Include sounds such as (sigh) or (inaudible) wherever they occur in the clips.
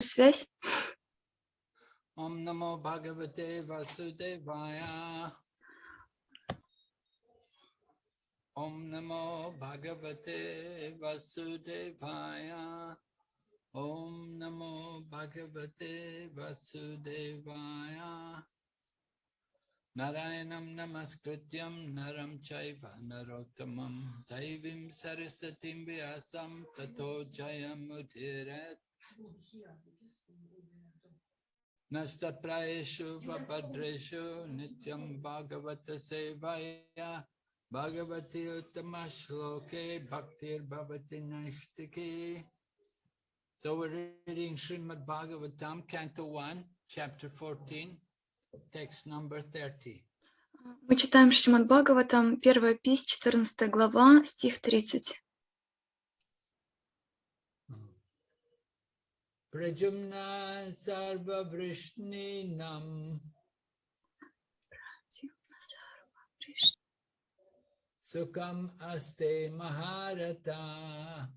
связь. Om Namo Bhagavate Vasudevaya. Om Namo Bhagavate Vasudevaya. Om Namo Bhagavate Vasudevaya. Narayanam Namaskrityam Naram Chaiva Narottamam Daivim Sarasatim Vyasam Tato Jayam Udhirat Vabhadreshu Nityam Bhagavata Sevaya Bhagavati Uttama Shloke Bhaktir Bhavati Naishtiki So we're reading Srimad Bhagavatam, Canto 1, Chapter 14, text number 30. Мы читаем Шримад Бхагаватам, первая пись, 14 глава, стих 30. Prajumna Sarva Vrishninam Sukam Aste Maharata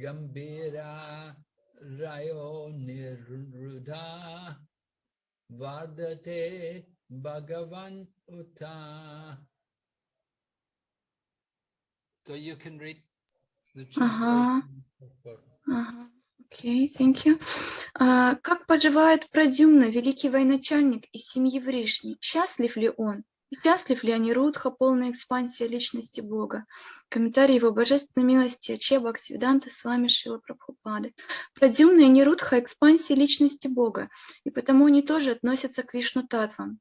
Gambira Rayo Nirudha Vardate Bhagavan Uta. So you can read the Ага. translation. Ага. Окей, thank you. А, как поживает Прадюмна, великий военачальник из семьи Вришни? Счастлив ли он? Счастлив ли Анирудха, полная экспансия личности Бога? Комментарий его божественной милости Аче Бхактивиданта с вами Шила Прабхупады. Прадюмна и Анирудха – экспансии личности Бога, и потому они тоже относятся к Вишну Татвам.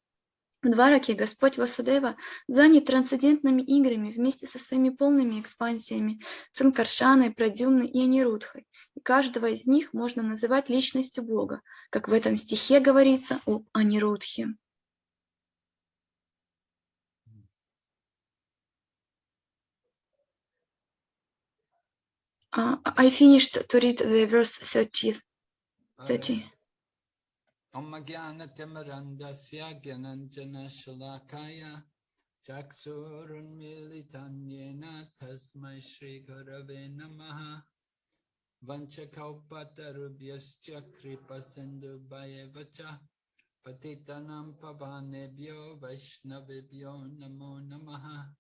В Двараке Господь Васудева занят трансцендентными играми вместе со своими полными экспансиями Санкаршаной, Прадюмной и Анирудхой, и каждого из них можно называть личностью Бога, как в этом стихе говорится об Анирудхе. Uh, I finished to read the verse 30. 30. Om Jnana Gyananjana Shalakaya Chaksurun Militanyena Tasmai Shri Gurave Namaha Vanchakaupatarubhyascha Kripa Sindhu Bhayevacha Patitanam Pavanebhyo Vaishnavibhyo Namo Namaha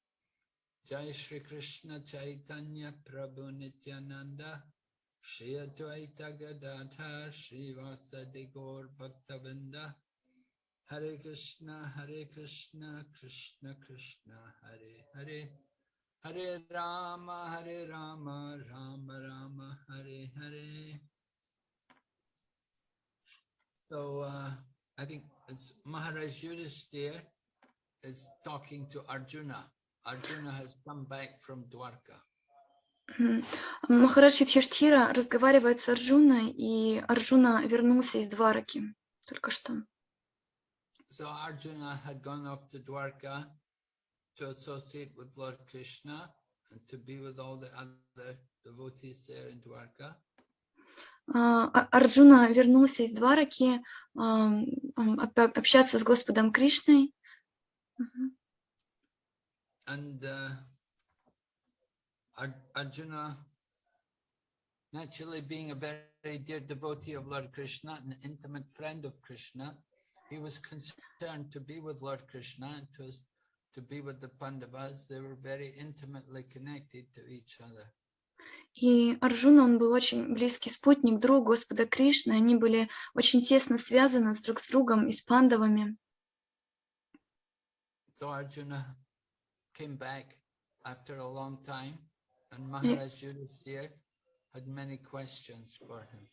Jai Shri Krishna Chaitanya Prabhu Nityananda Shri Advaita Gadadhar Shri Vasadi Gaur Bhaktavinda Hare Krishna Hare Krishna Krishna Krishna Hare Hare Hare Rama Hare Rama Rama Rama Hare Hare So uh, I think it's Maharaj Yudhisthira is talking to Arjuna. Arjuna has come back from Dwarka. Махарадж Юдхиштхира разговаривает с Арджуной, и Арджуна вернулся из Двараки только что. So Arjuna had gone off to Dwarka to associate with Lord Krishna and to be with all the other devotees there in Dwarka. А, А- Арджуна вернулся из Двараки опя- общаться с Господом Кришной. And uh, Arjuna, naturally being a very dear devotee of Lord Krishna, an intimate friend of Krishna, he was concerned to be with Lord Krishna and to, to be with the Pandavas. They were very intimately connected to each other. И Арджуна, он был очень близкий спутник, друг Господа Кришны. Они были очень тесно связаны с друг с другом и с пандавами. So Arjuna came back after a long time and Maharaj Yudhisthira had many questions for him.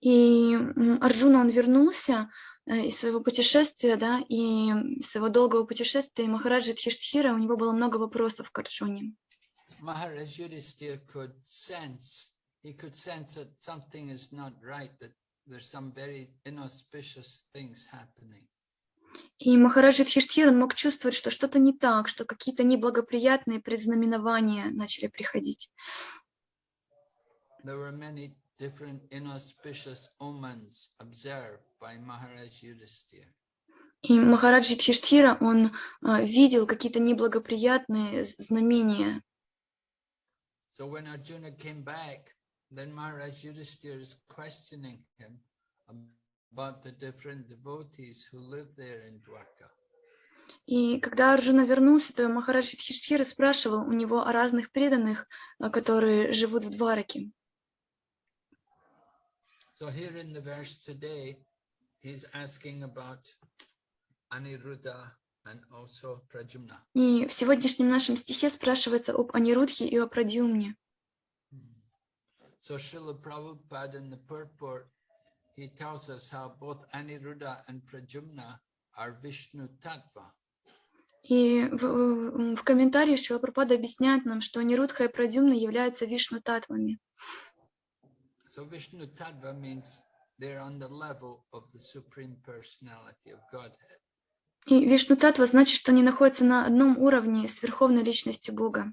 И Арджуна, он вернулся э, из своего путешествия, да, и из своего долгого путешествия, и Махараджа Дхиштхира, у него было много вопросов к Арджуне. Yudhisthira could sense, he could sense that something is not right, that there's some very inauspicious things happening. И Махараджа Дхиштхир, он мог чувствовать, что что-то не так, что какие-то неблагоприятные предзнаменования начали приходить. There were many different inauspicious omens observed by Maharaj Yudhisthira. И Махараджа Дхиштхира, он а, видел какие-то неблагоприятные знамения. So when Arjuna came back then Maharaj Yudhisthira is questioning him about the different devotees who live there in Dwarka. И когда Арджуна вернулся, то Махарадж Юдхиштхира спрашивал у него о разных преданных, а, которые живут в Двараке. So here in the verse today, he's asking about Aniruddha and also Prajumna. И в сегодняшнем нашем стихе спрашивается об Анирудхе и о Прадьюмне. So Srila Prabhupada in the purport, he tells us how both Aniruddha and Prajumna are Vishnu Tattva. И в, в- комментарии Шрила Прабхупада объясняет нам, что Анирудха и Прадьюмна являются вишну-татвами. So Vishnu Tattva means they're on the level of the Supreme Personality of Godhead. И вишну-татва значит, что они находятся на одном уровне с Верховной Личностью Бога.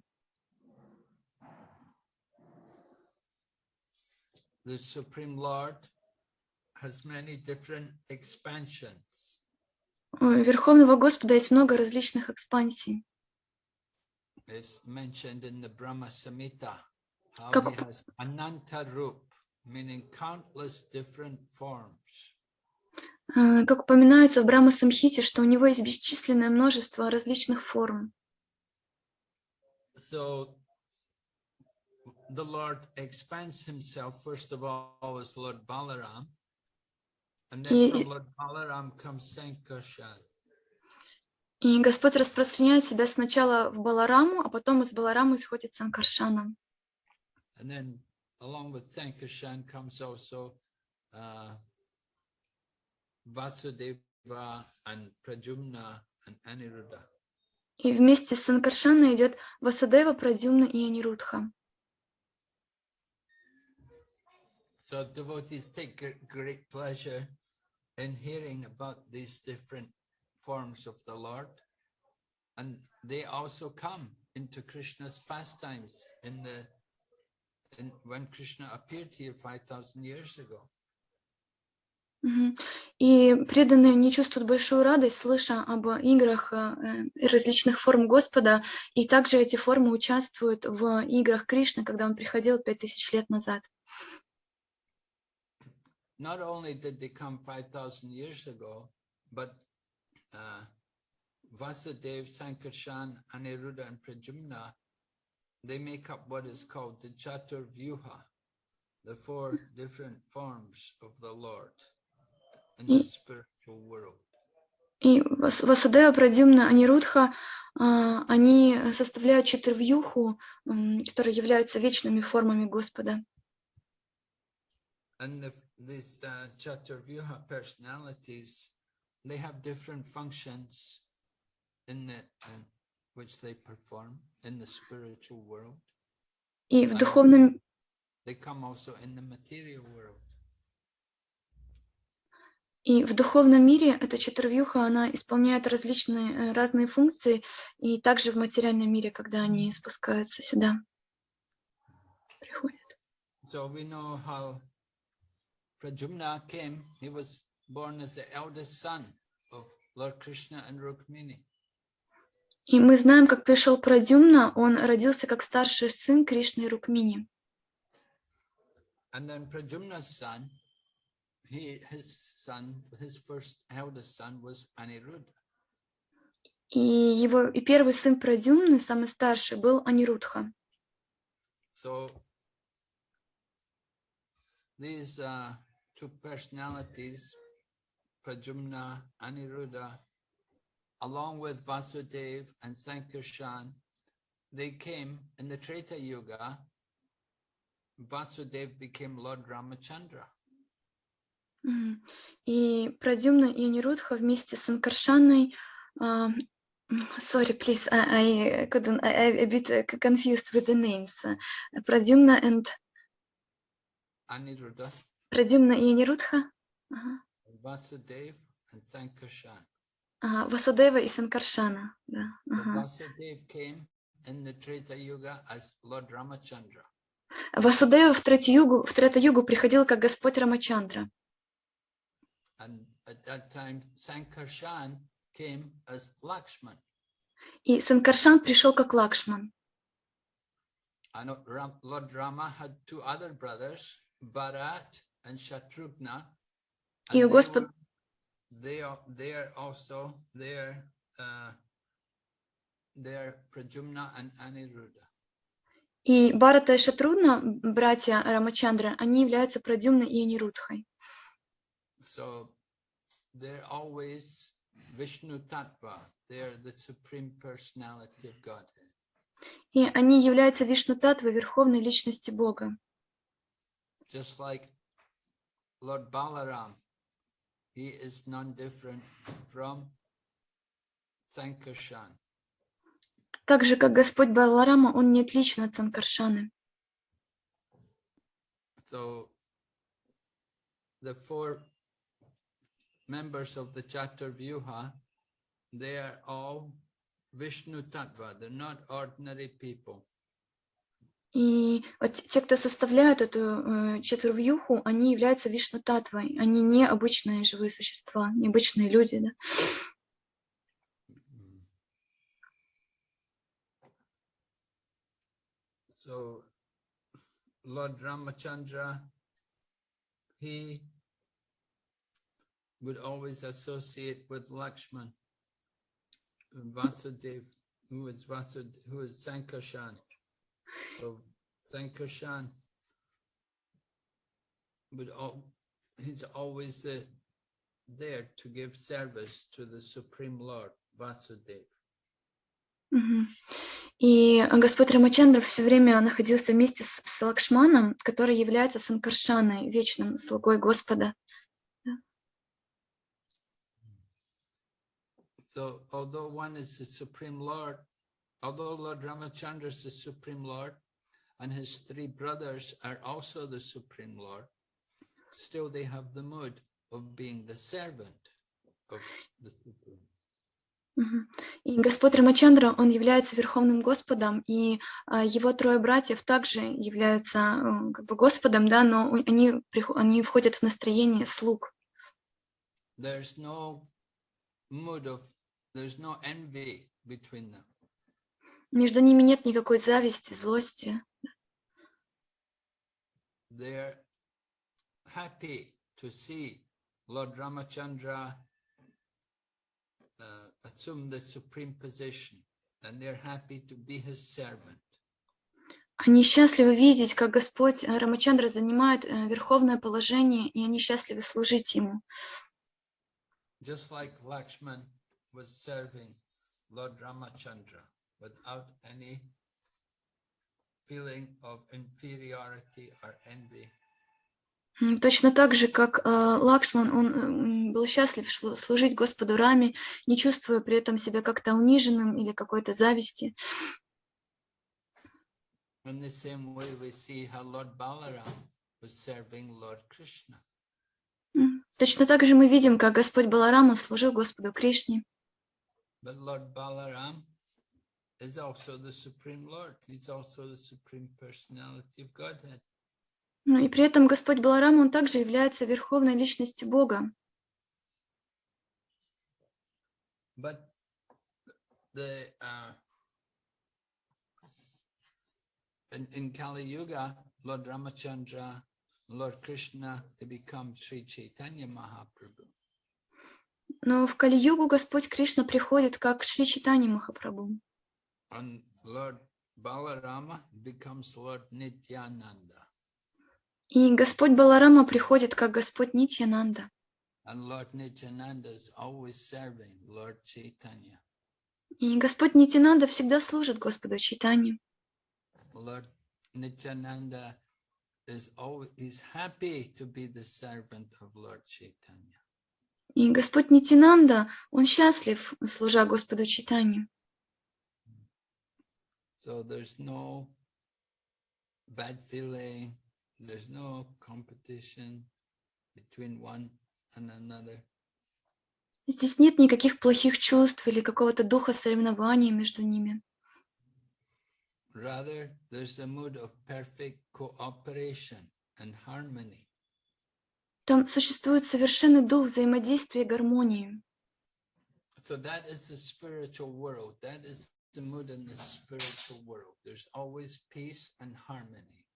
The Supreme Lord has many different expansions. У Верховного Господа есть много различных экспансий. It's mentioned in the Brahma Samhita how Как- he has Ananta Rup, meaning countless different forms. А, Как упоминается в Брахма Самхите, что у него есть бесчисленное множество различных форм. So the Lord expands himself, first of all, as Lord Balaram. И- Господь распространяет себя сначала в Балараму, а потом из Баларамы исходит Санкаршана. And then along with Sankarshan comes also uh, Vasudeva and Prajumna and Aniruddha. И вместе с Санкаршаной идет Васудева, Прадюмна и Анирудха. So devotees take gr- great pleasure in hearing about these different forms of the Lord. And they also come into Krishna's pastimes in the in, when Krishna appeared here 5,000 years ago. И преданные не чувствуют большую радость, слыша об играх э, э, различных форм Господа, и также эти формы участвуют в играх Кришны, когда он приходил пять тысяч лет назад. Not only did they come 5,000 years ago, but uh, Vasudev, Sankarshan, Aniruddha, and Prajumna, they make up what is called the Chatur Vyuha, the four different forms of the Lord in the И- spiritual world. И Вас- Васудева, Прадюмна, Анирудха, а, они составляют четырвьюху, м, которые являются вечными формами Господа. And the, these uh, Chaturvyuha personalities, they have different functions in the in which they perform in the spiritual world. И в духовном, They come also in the material world. и в духовном мире эта четырвьюха, она исполняет различные э, разные функции, и также в материальном мире, когда они спускаются сюда. Приходят. So we know how Prajumna came. He was born as the eldest son of Lord Krishna and Rukmini. И мы знаем, как пришел Прадюмна, он родился как старший сын Кришны и Рукмини. And then Prajumna's son, he his son, his first eldest son was Aniruddha. И его и первый сын Прадюмны, самый старший, был Анирудха. So these uh, two personalities, Prajumna, Aniruddha, along with Vasudev and Sankarshan, they came in the Treta Yuga. Vasudev became Lord Ramachandra. Мгм. И Прадюмна и Анирудха вместе с Анкаршаной а, Sorry, please, I, I couldn't, I, I a bit uh, confused with the names. Uh, Pradumna and Aniruddha, Pradumna и Анирудха, ага. Васудева и Санкаршана. Да, ага. Vasudev came in the Treta Yuga as Lord Ramachandra. Васудева в Третьюгу, в Третьюгу приходил как Господь Рамачандра. And at that time, Sankarshan came as Lakshman. И Санкаршан пришел как Лакшман. And Lord Rama had two other brothers, Bharat. И and they Господь- were- They are, they are also, they are, uh, they are Prajumna and Aniruddha. И Барата и Шатрудна, братья Рамачандры, они являются Прадюмной и Анирудхой. So they're always Vishnu Tattva. They're the supreme personality of Godhead. И они являются Вишну Татвой, Верховной Личности Бога. Just like Lord Balaram, he is none different from Sankarshan. Так же, как Господь Баларама, он не отличен от Санкаршаны. So the four members of the Chaturvyuha, they are all Vishnu Tattva. They're not ordinary people. И вот те, кто составляют эту э, четвервьюху, они являются Вишну Татвой. Они не обычные живые существа, не обычные люди. Да? So Lord Ramachandra, he would always associate with Lakshman, Vasudev, who is Vasud, who is Sankarshan. So Sankarshan would all, he's always uh, there to give service to the Supreme Lord, Vasudev. Мгм. И Господь Рамачандра все время находился вместе с, с Лакшманом, который является Санкаршаной, вечным слугой Господа. So although one is the Supreme Lord, although Lord Ramachandra is the Supreme Lord, and his three brothers are also the Supreme Lord, still they have the mood of being the servant of the Supreme. Мгм. И Господь Рамачандра, он является Верховным Господом, и а, его трое братьев также являются э, как бы Господом, да, но у- они, прихо- они входят в настроение слуг. There's no mood of, there's no envy between them. Между ними нет никакой зависти, злости. They're happy to see Lord Ramachandra uh, assume the supreme position, and they're happy to be his servant. Они счастливы видеть, как Господь э, Рамачандра занимает э, верховное положение, и они счастливы служить Ему. Just like Lakshman was serving Lord Ramachandra without any feeling of inferiority or envy. Точно так же, как э, Лакшман, он м, был счастлив служить Господу Раме, не чувствуя при этом себя как-то униженным или какой-то зависти. In the same way, we see how Lord Balaram was serving Lord Krishna. М, Точно так же мы видим, как Господь Баларама служил Господу Кришне. But Lord Balaram is also the Supreme Lord. He's also the Supreme Personality of Godhead. Ну и при этом Господь Баларам, он также является верховной личностью Бога. But the uh, in, in Kali Yuga, Lord Ramachandra, Lord Krishna, they become Sri Chaitanya Mahaprabhu. Но в Кали-югу Господь Кришна приходит как Шри Читани Махапрабху. And Lord Balarama becomes Lord Nityananda. И Господь Баларама приходит как Господь Нитьянанда. And Lord Nityananda is always serving Lord Chaitanya. И Господь Нитянанда всегда служит Господу Читанию. Lord Nityananda is always is happy to be the servant of Lord Chaitanya. И Господь Нитянанда, он счастлив, служа Господу Читанию. So there's no bad feeling, there's no competition between one and another. Здесь нет никаких плохих чувств или какого-то духа соревнования между ними. Rather, there's a mood of perfect cooperation and harmony. Там существует совершенный дух взаимодействия и гармонии. So that is the spiritual world. That is the mood in the spiritual world. There's always peace and harmony.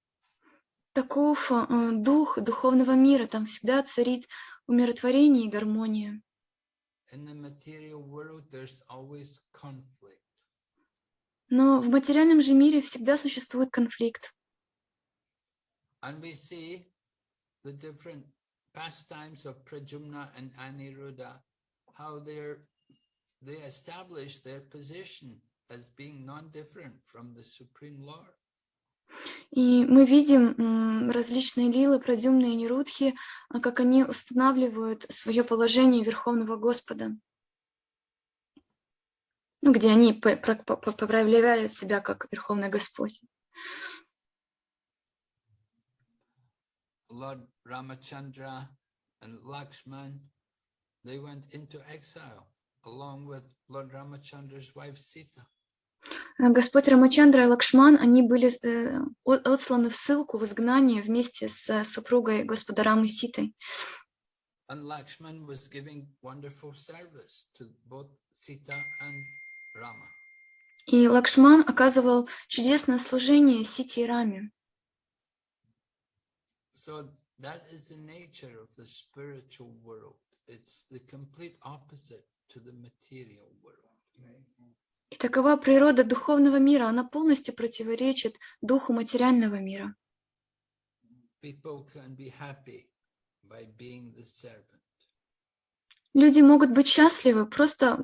Таков э, дух духовного мира, там всегда царит умиротворение и гармония. In the material world, there's always conflict. Но в материальном же мире всегда существует конфликт. And we see the different pastimes of Prajumna and Aniruddha, how they're, they establish their position as being non-different from the Supreme Lord. И мы видим различные лилы, продюмные нерудхи, а, как они устанавливают свое положение Верховного Господа. Ну, где они проявляют себя как Верховный Господь. Lord Ramachandra and Lakshman, they went into exile along with Lord Ramachandra's wife Sita. А Господь Рамачандра и Лакшман, они были э, отсланы в ссылку, в изгнание вместе с э, супругой Господа Рамы Ситой. And Lakshman was giving wonderful service to both Sita and Rama. И Лакшман оказывал чудесное служение Сите и Раме. So that is the nature of the spiritual world. It's the complete opposite to the material world. И такова природа духовного мира, она полностью противоречит духу материального мира. Люди могут быть счастливы, просто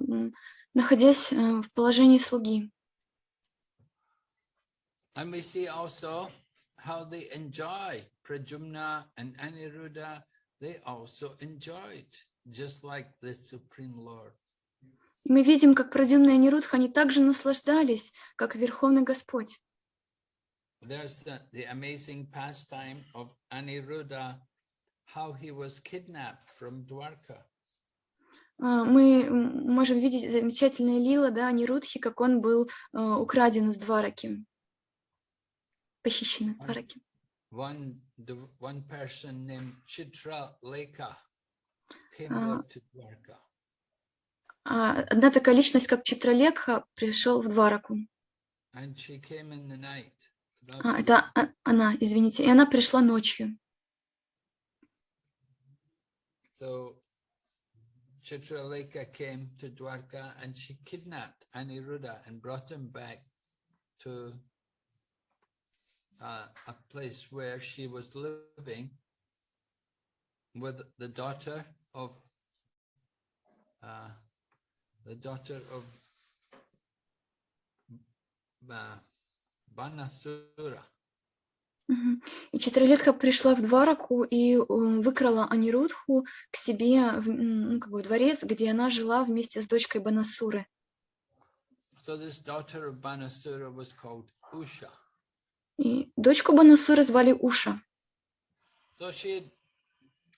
находясь э, в положении слуги. And we see also how they enjoy Prajumna and Aniruddha. They also enjoyed, just like the Supreme Lord. И мы видим, как Прадюмна и Нерудха, они также наслаждались, как Верховный Господь. There's the, the amazing pastime of Aniruddha, how he was kidnapped from Dwarka. А, Мы можем видеть замечательные лила, да, Нерудхи, как он был э, украден из Двараки, похищен из Двараки. One, one person named Chitra Leka came out to Dwarka. А Одна такая личность, как Читралekha, пришел в Двараку. Without А, это а- она, извините. И она пришла ночью. So Chitraleka came to Dwarka and she kidnapped Aniruddha and brought him back to uh, a place where she was living with the daughter of uh, the daughter of. Мгм. И Читралетха пришла в Двараку и э, выкрала Анирудху к себе в, ну, как бы, дворец, где она жила вместе с дочкой Банасуры. So this daughter of Banasura was called Usha. И дочку Банасуры звали Уша. So she,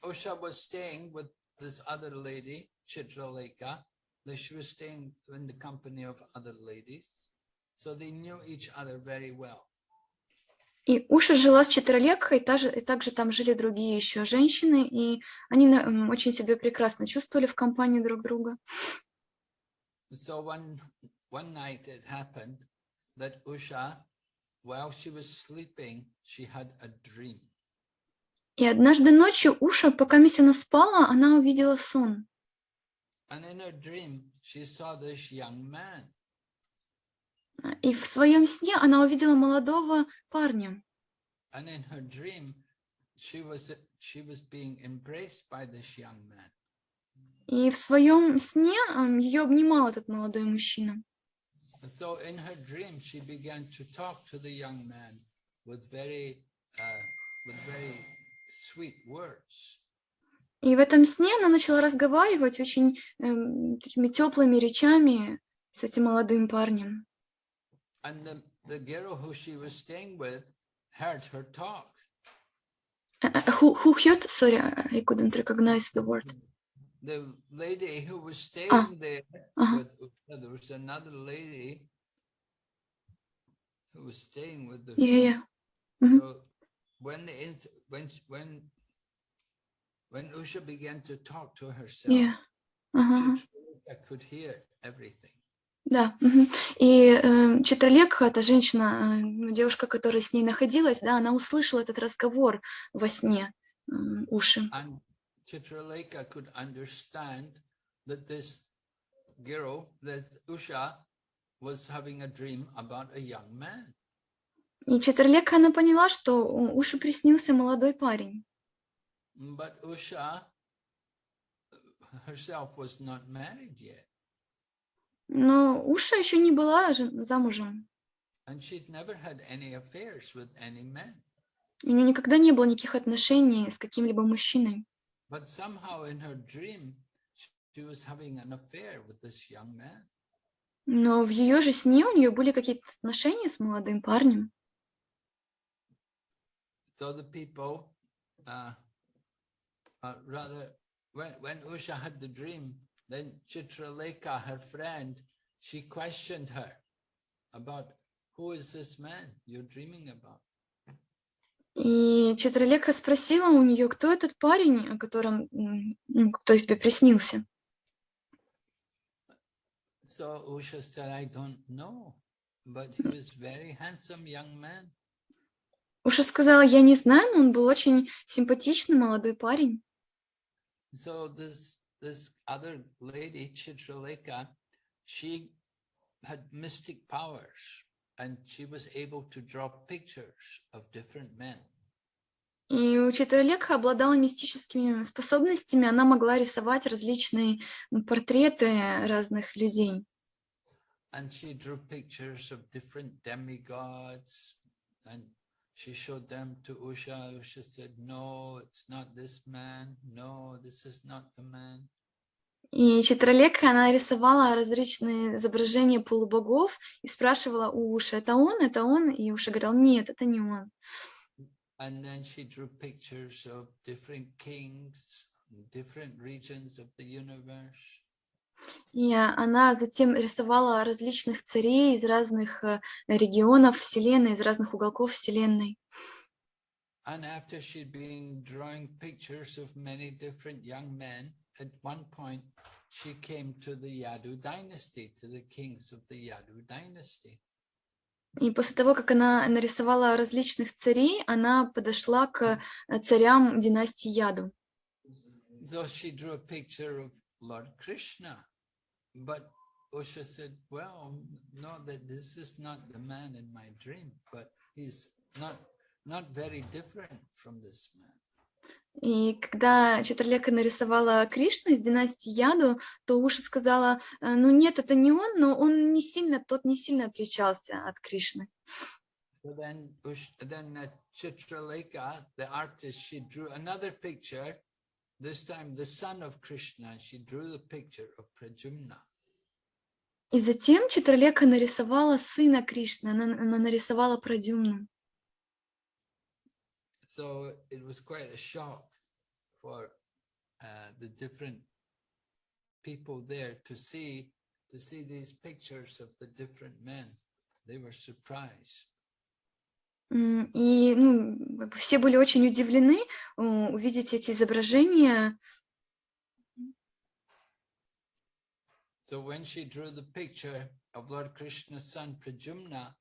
Usha was staying with this other lady, Chitraleka. That She was staying in the company of other ladies. So they knew each other very well. И Уша жила с Читралekхой, и, та же- и также там жили другие еще женщины, и они очень себя прекрасно чувствовали в компании друг друга. So one, one night it happened that Usha, while she was sleeping, she had a dream. И однажды ночью Уша, пока мисс она спала, она увидела сон. And in her dream, she saw this young man. И в своем сне она увидела молодого парня. And in her dream, she was, she was being embraced by this young man. И в своем сне ее обнимал этот молодой мужчина. And so in her dream, she began to talk to the young man with very, uh, with very sweet words. И в этом сне она начала разговаривать очень эм, такими теплыми речами с этим молодым парнем. And the, the girl who she was staying with heard her talk. Э, э, Who, who heard? Sorry, I couldn't recognize the word. The lady who was staying there Ага. with Usha, there was another lady who was staying with the Yeah, yeah. Mhm. So when the when when when Usha began to talk to herself, Yeah. Ага. Chitralika could hear everything. Да. И э, Читралек, эта женщина, э, ну, девушка, которая с ней находилась, да, она услышала этот разговор во сне, м, уши. Chitraleka could understand that this girl, that Usha, was having a dream about a young man. И Читралека, она поняла, что уши приснился молодой парень. But Usha herself was not married yet. Но Уша еще не была замужем. And she'd never had any affairs with any men. У нее никогда не было никаких отношений с каким-либо мужчиной. But somehow in her dream, she was having an affair with this young man. Но в ее же сне у нее были какие-то отношения с молодым парнем. So the people, uh, uh, rather, when, when Usha had the dream, then Chitraleka, her friend, she questioned her about who is this man you're dreaming about? И Читралека спросила у нее, кто этот парень, о котором, ну, кто тебе приснился. So Usha said, I don't know, but he was very handsome young man. Уша сказала, я не знаю, но он был очень симпатичный молодой парень. So this this other lady, Chitraleka, she had mystic powers and she was able to draw pictures of different men. И у Читралека обладала мистическими способностями, она могла рисовать различные м, портреты разных людей. And she drew pictures of different demigods and she showed them to Usha. Usha said, no, it's not this man. No, this is not the man. И Читралека, она рисовала различные изображения полубогов и спрашивала у Уши, это он, это он? И Уша говорил, нет, это не он. And then she drew pictures of different kings, different regions of the universe. И она затем рисовала различных царей из разных э, регионов Вселенной, из разных уголков Вселенной. And after she'd been drawing pictures of many different young men, at one point she came to the Yadu dynasty, to the kings of the Yadu dynasty. И после того, как она нарисовала различных царей, она подошла к э, царям династии Яду. Though she drew a picture of Lord Krishna, but Usha said, well, no, that this is not the man in my dream, but he's not, not very different from this man. И когда Читралека нарисовала Кришну из династии Яду, то Уша сказала, «Э, ну нет, это не он, но он не сильно, тот не сильно отличался от Кришны. So then, then uh, Chitraleka, the artist, she drew another picture, this time the son of Krishna, she drew the picture of Prajumna. И затем Читралека нарисовала сына Кришны, она, она нарисовала Прадюмну. So it was quite a shock for uh, the different people there to see to see these pictures of the different men. They were surprised. И ну, все были очень удивлены э, увидеть эти изображения. So when she drew the picture of Lord Krishna's son Prajumna,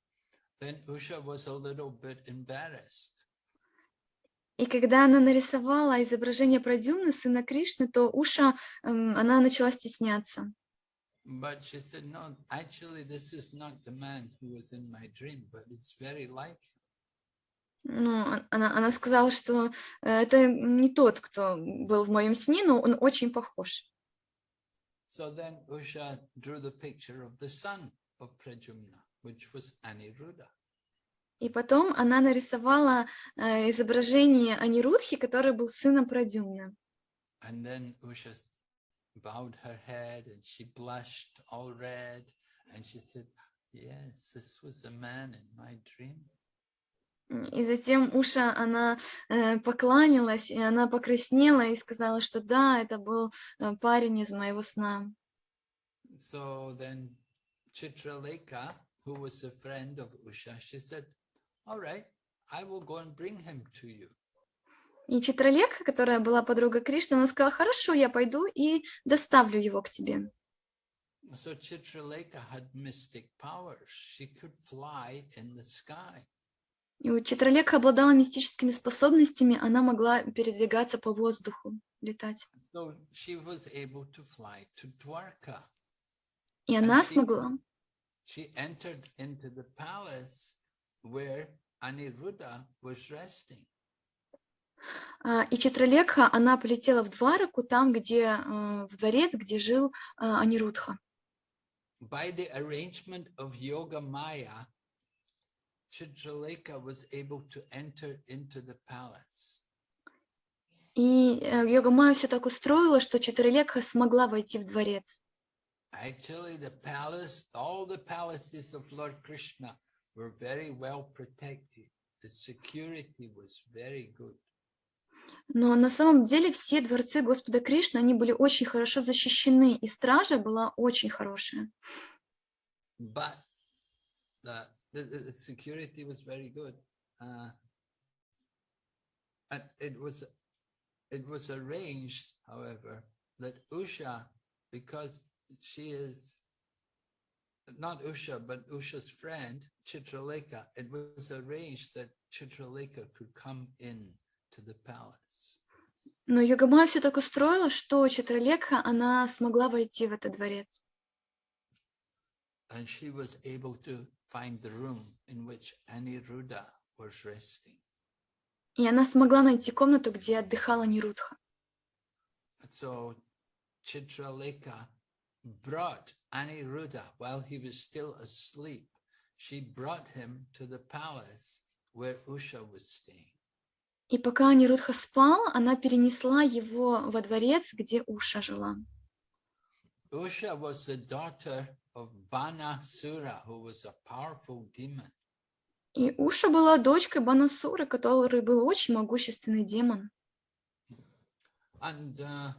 then Usha was a little bit embarrassed. И когда она нарисовала изображение Прадюмны, сына Кришны, то Уша, эм, она начала стесняться. But she said, no, actually, this is not the man who was in my dream, but it's very like him. Ну, а- она, она сказала, что э, это не тот, кто был в моем сне, но он очень похож. So then Usha drew the picture of the son of Prajumna, which was Aniruddha. И потом она нарисовала э, изображение Анирудхи, который был сыном Прадюмна. And then Usha bowed her head and she blushed all red. And she said, yes, this was a man in my dream. И затем Уша, она э, покланялась, и она покраснела и сказала, что да, это был э, парень из моего сна. So then Chitraleka, who was a friend of Usha, she said, all right, I will go and bring him to you. И Читралека, которая была подруга Кришны, она сказала, хорошо, я пойду и доставлю его к тебе. So Chitraleka had mystic powers. She could fly in the sky. И у Читралека обладала мистическими способностями, она могла передвигаться по воздуху, летать. So she was able to fly to Dwarka. И она she- смогла. She entered into the palace where Aniruddha was resting. А, И Читралека, она полетела в Двараку, там, где, э, в дворец, где жил Анирудха. By the arrangement of Yoga Maya, Chitraleka was able to enter into the palace. И э, Йога-майя все так устроила, что Читралека смогла войти в дворец. Actually, the palace, all the palaces of Lord Krishna were very well protected. The security was very good. Но на самом деле все дворцы Господа Кришны, они были очень хорошо защищены, и стража была очень хорошая. But the, the, the the security was very good. Uh, and it was it was arranged, however, that Usha, because she is not Usha, but Usha's friend, Chitraleka, it was arranged that Chitraleka could come in to the palace. Но Йога-майя все так устроила, что Читралека, она смогла войти в этот дворец. And she was able to find the room in which Aniruddha was resting. И она смогла найти комнату, где отдыхала Нирудха. So Chitraleka brought Aniruddha while he was still asleep. She brought him to the palace where Usha was staying. И пока Нирудха спал, она перенесла его во дворец, где Уша жила. Usha was the daughter of Banasura, who was a powerful demon. И Уша была дочкой Банасуры, который был очень могущественный демон. And uh,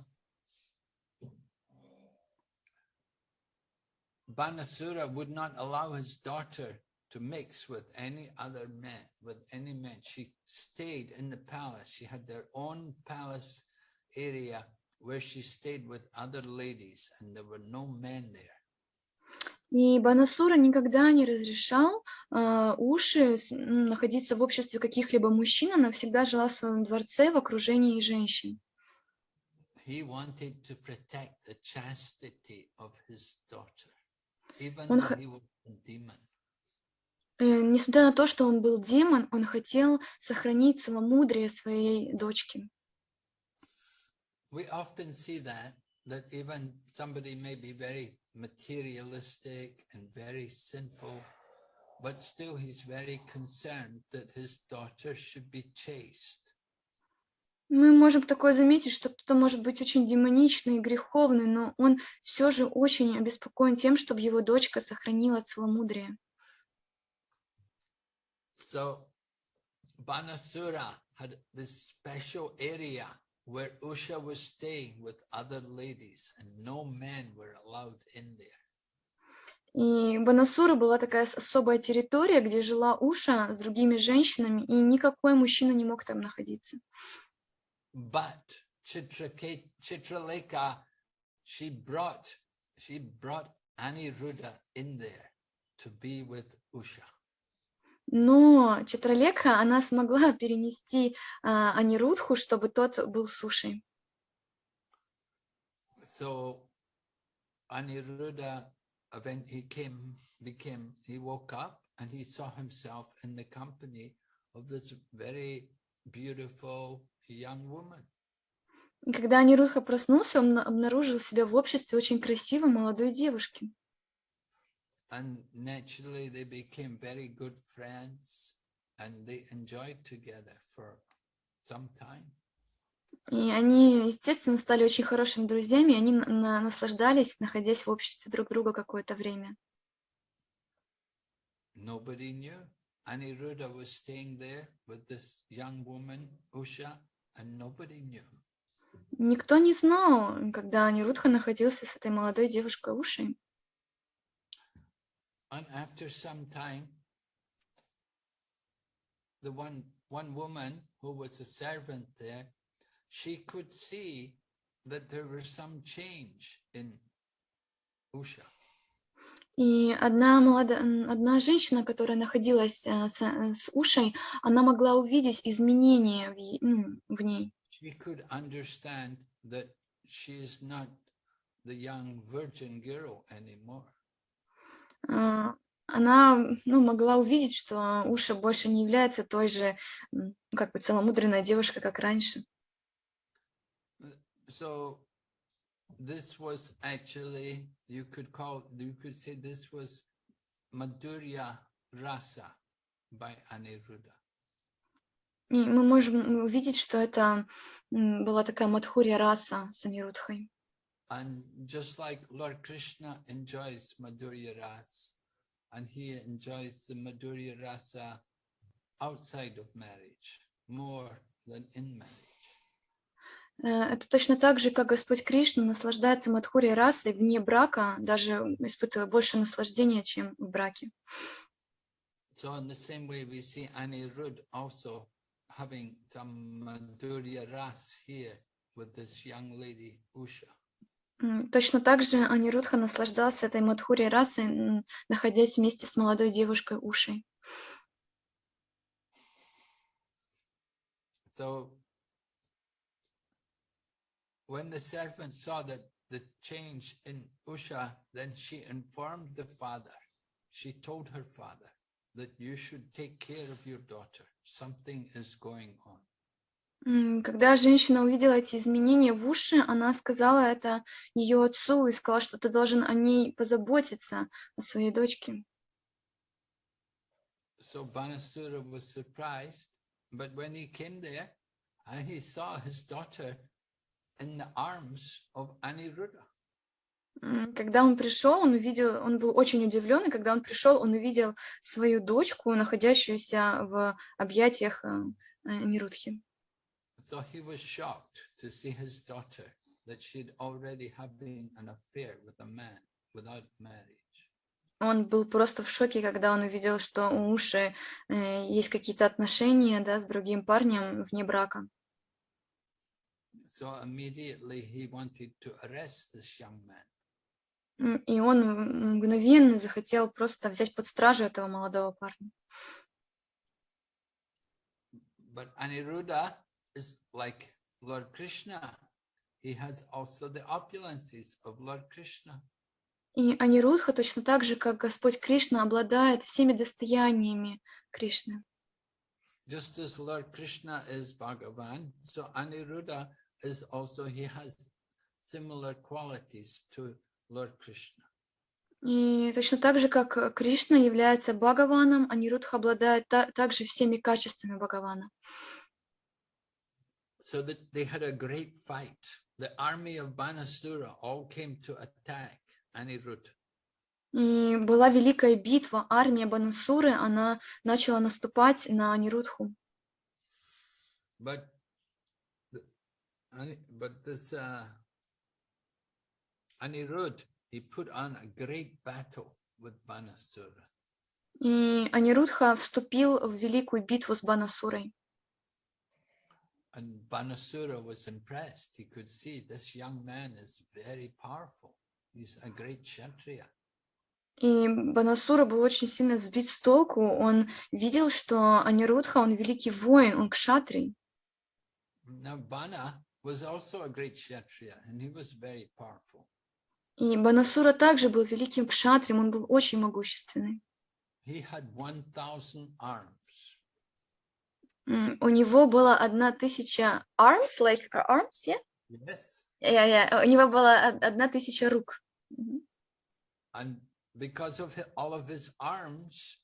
Banasura would not allow his daughter to mix with any other men, with any men. She stayed in the palace. She had their own palace area where she stayed with other ladies and there were no men there. И Банасура никогда не разрешал а, Уши находиться в обществе каких-либо мужчин, она всегда жила в своем дворце в окружении женщин. Он. Э, Несмотря на то, что он был демон, он хотел сохранить целомудрие своей дочки. We often see that, that even somebody may be very materialistic and very sinful, but still he's very concerned that his daughter should be chaste. Мы можем такое заметить, что кто-то может быть очень демоничный и греховный, но он все же очень обеспокоен тем, чтобы его дочка сохранила целомудрие. So Banasura had this special area where Usha was staying with other ladies and no men were allowed in there. И Банасура была такая особая территория, где жила Уша с другими женщинами, и никакой мужчина не мог там находиться. But Chitrake- Chitraleka, she brought, she brought Aniruddha in there to be with Usha. Но Читралека, она смогла перенести а, Анирудху, чтобы тот был сушей. So Aniruddha, when he came, became, he woke up and he saw himself in the company of this very beautiful young woman. Когда Анирудха проснулся, он на- обнаружил себя в обществе очень красивой молодой девушки. And naturally they became very good friends and they enjoyed together for some time. И они, естественно, стали очень хорошими друзьями, и они на- на- наслаждались, находясь в обществе друг друга какое-то время. Nobody knew. Aniruddha was staying there with this young woman, Usha, and nobody knew. Никто не знал, когда Анирудха находился с этой молодой девушкой Ушей. And after some time, the one, one woman who was a servant there, she could see that there was some change in Usha. И одна, молодая, одна женщина, которая находилась э, с, э, с Ушей, она могла увидеть изменения в, е- ну, в ней. She could understand that she is not the young virgin girl anymore. А, Она ну, могла увидеть, что Уша больше не является той же ну, как бы целомудренной девушкой, как раньше. So this was actually, you could call, you could say this was Madhurya Rasa by Aniruddha. И мы можем увидеть, что это была такая Мадхурья раса с Амирудхой. And just like Lord Krishna enjoys Madhurya Ras, and he enjoys the Madhurya Rasa outside of marriage more than in marriage. Э, Это точно так же, как Господь Кришна наслаждается Мадхурьей расой вне брака, даже испытывая больше наслаждения, чем в браке. So in the same way, we see Anirudh also having some Madhurya Ras here with this young lady Usha. Точно так же Анирудха наслаждался этой Мадхурьей расой, находясь вместе с молодой девушкой Ушей. So when the servant saw that the change in Usha, then she informed the father. She told her father that you should take care of your daughter. Something is going on. Когда женщина увидела эти изменения в уши, она сказала это ее отцу и сказала, что ты должен о ней позаботиться, о своей дочке. So Banasura was surprised, but when he came there and he saw his daughter in the arms of Aniruddha. Когда он пришел, он увидел, он был очень удивлен, и когда он пришел, он увидел свою дочку, находящуюся в объятиях э, э, Нирудхи. So he was shocked to see his daughter that she'd already having an affair with a man without marriage. Он был просто в шоке, когда он увидел, что у Уши э, есть какие-то отношения да, с другим парнем вне брака. So immediately he wanted to arrest this young man. И он мгновенно захотел просто взять под стражу этого молодого парня. But Aniruddha is like Lord Krishna. He has also the opulences of Lord Krishna. И Анирудха точно так же, как Господь Кришна, обладает всеми достояниями Кришны. Just as Lord Krishna is Bhagavan, so Aniruddha is also, he has similar qualities to Lord Krishna. И точно так же, как Кришна является Бхагаваном, Анирудха обладает та- также всеми качествами Бхагавана. So that they had a great fight. The army of Banasura all came to attack Aniruddha. И была великая битва, армия Банасуры, она начала наступать на Анирудху. But, the, Ani- but this uh, Anirudh, he put on a great battle with Banasura. И Анирудха вступил в великую битву с Банасурой. And Banasura was impressed. He could see this young man is very powerful. He's a great Kshatriya. И Банасура был очень сильно сбит с толку. Он видел, что Анирудха, он великий воин, он кшатрий. Now Bana was also a great Kshatriya and he was very powerful. И Банасура также был великим кшатрием, он был очень могущественный. He had 1,000 arms. У него было одна тысяча arms, like uh, arms, yeah? Yes. Yeah, yeah. У него была од- одна тысяча рук. And because of all of his arms,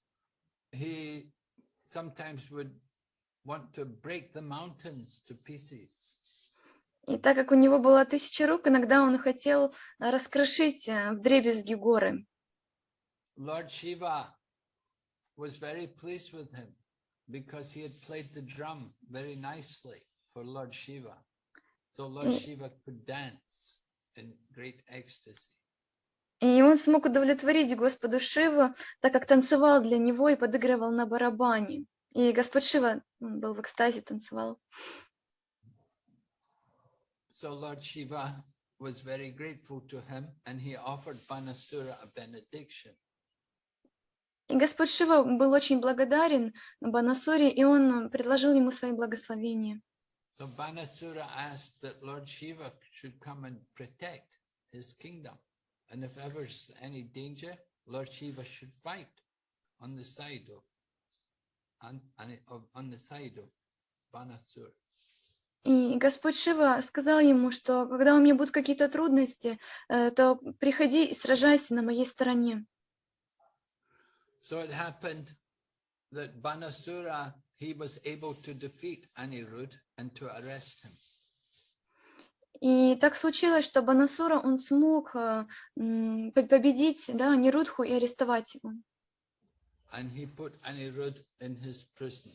he sometimes would want to break the mountains to pieces. И так как у него было тысяча рук, иногда он хотел э, раскрошить э, вдребезги горы. Lord Shiva was very pleased with him because he had played the drum very nicely for Lord Shiva. So Lord Mm. Shiva could dance in great ecstasy. И он смог удовлетворить Господу Шиву, так как танцевал для него и подыгрывал на барабане. И Господь Шива м, был в экстазе, танцевал. So Lord Shiva was very grateful to him and he offered Banasura a benediction. И Господь Шива был очень благодарен Банасуре, и он предложил ему свои благословения. So Banasura asked that Lord Shiva should come and protect his kingdom. And if ever s- any danger, Lord Shiva should fight on the side of, on, on, it- of, on the side of Banasura. И Господь Шива сказал ему, что когда у меня будут какие-то трудности, э, то приходи и сражайся на моей стороне. So it happened that Banasura, he was able to defeat Anirudh and to arrest him. И так случилось, что Банасура, он смог э, победить да, Нерудху и арестовать его. And he put Anirudh in his prison.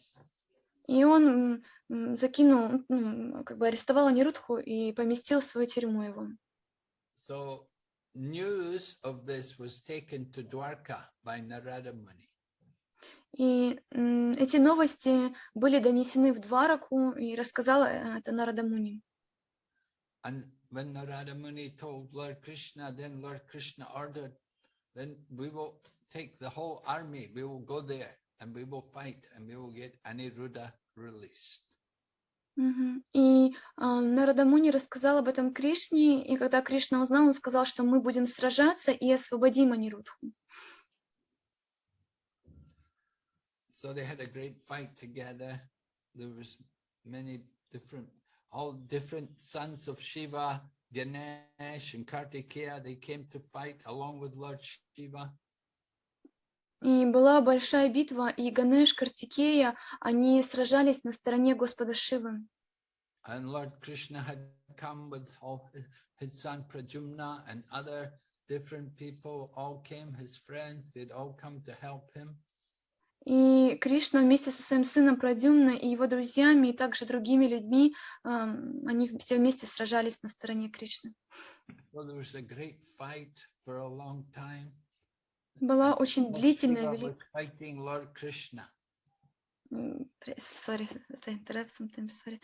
И он закинул, ну, как бы арестовал Анирудху и поместил в свою тюрьму его. So news of this was taken to Dwarka by Narada Muni. И м, эти новости были донесены в Двараку, и рассказала э, это Нарада Муни. And when Narada Muni told Lord Krishna, then Lord Krishna ordered, then we will take the whole army, we will go there and we will fight and we will get Aniruddha released. Мгм. И а, Нарада Муни рассказал об этом Кришне, и когда Кришна узнал, он сказал, что мы будем сражаться и освободим Анирудху. So they had a great fight together. There was many different, all different sons of Shiva, Ganesh and Kartikeya, they came to fight along with Lord Shiva. И была большая битва, и Ганеш, Картикея, они сражались на стороне Господа Шивы. And Lord Krishna had come with all his, his son Prajumna and other different people all came, his friends, they'd all come to help him. И Кришна вместе со своим сыном Прадюмна и его друзьями, и также другими людьми, ам, они все вместе сражались на стороне Кришны. So there was a great fight for a long time. Была очень длительная, Shiva вели- was fighting Lord Krishna. м, пре- sorry, sorry.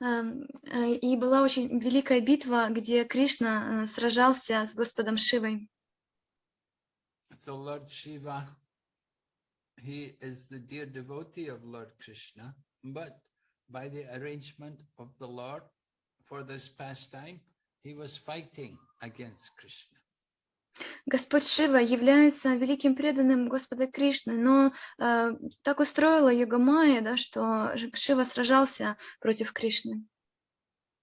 Э, И была очень великая битва, где Кришна э, сражался с Господом Шивой. So Lord Shiva, he is the dear devotee of Lord Krishna, but by the arrangement of the Lord for this pastime, he was fighting against Krishna. Господь Шива является великим преданным Господа Кришны, но э, так устроила Йога Майя, да, что Шива сражался против Кришны.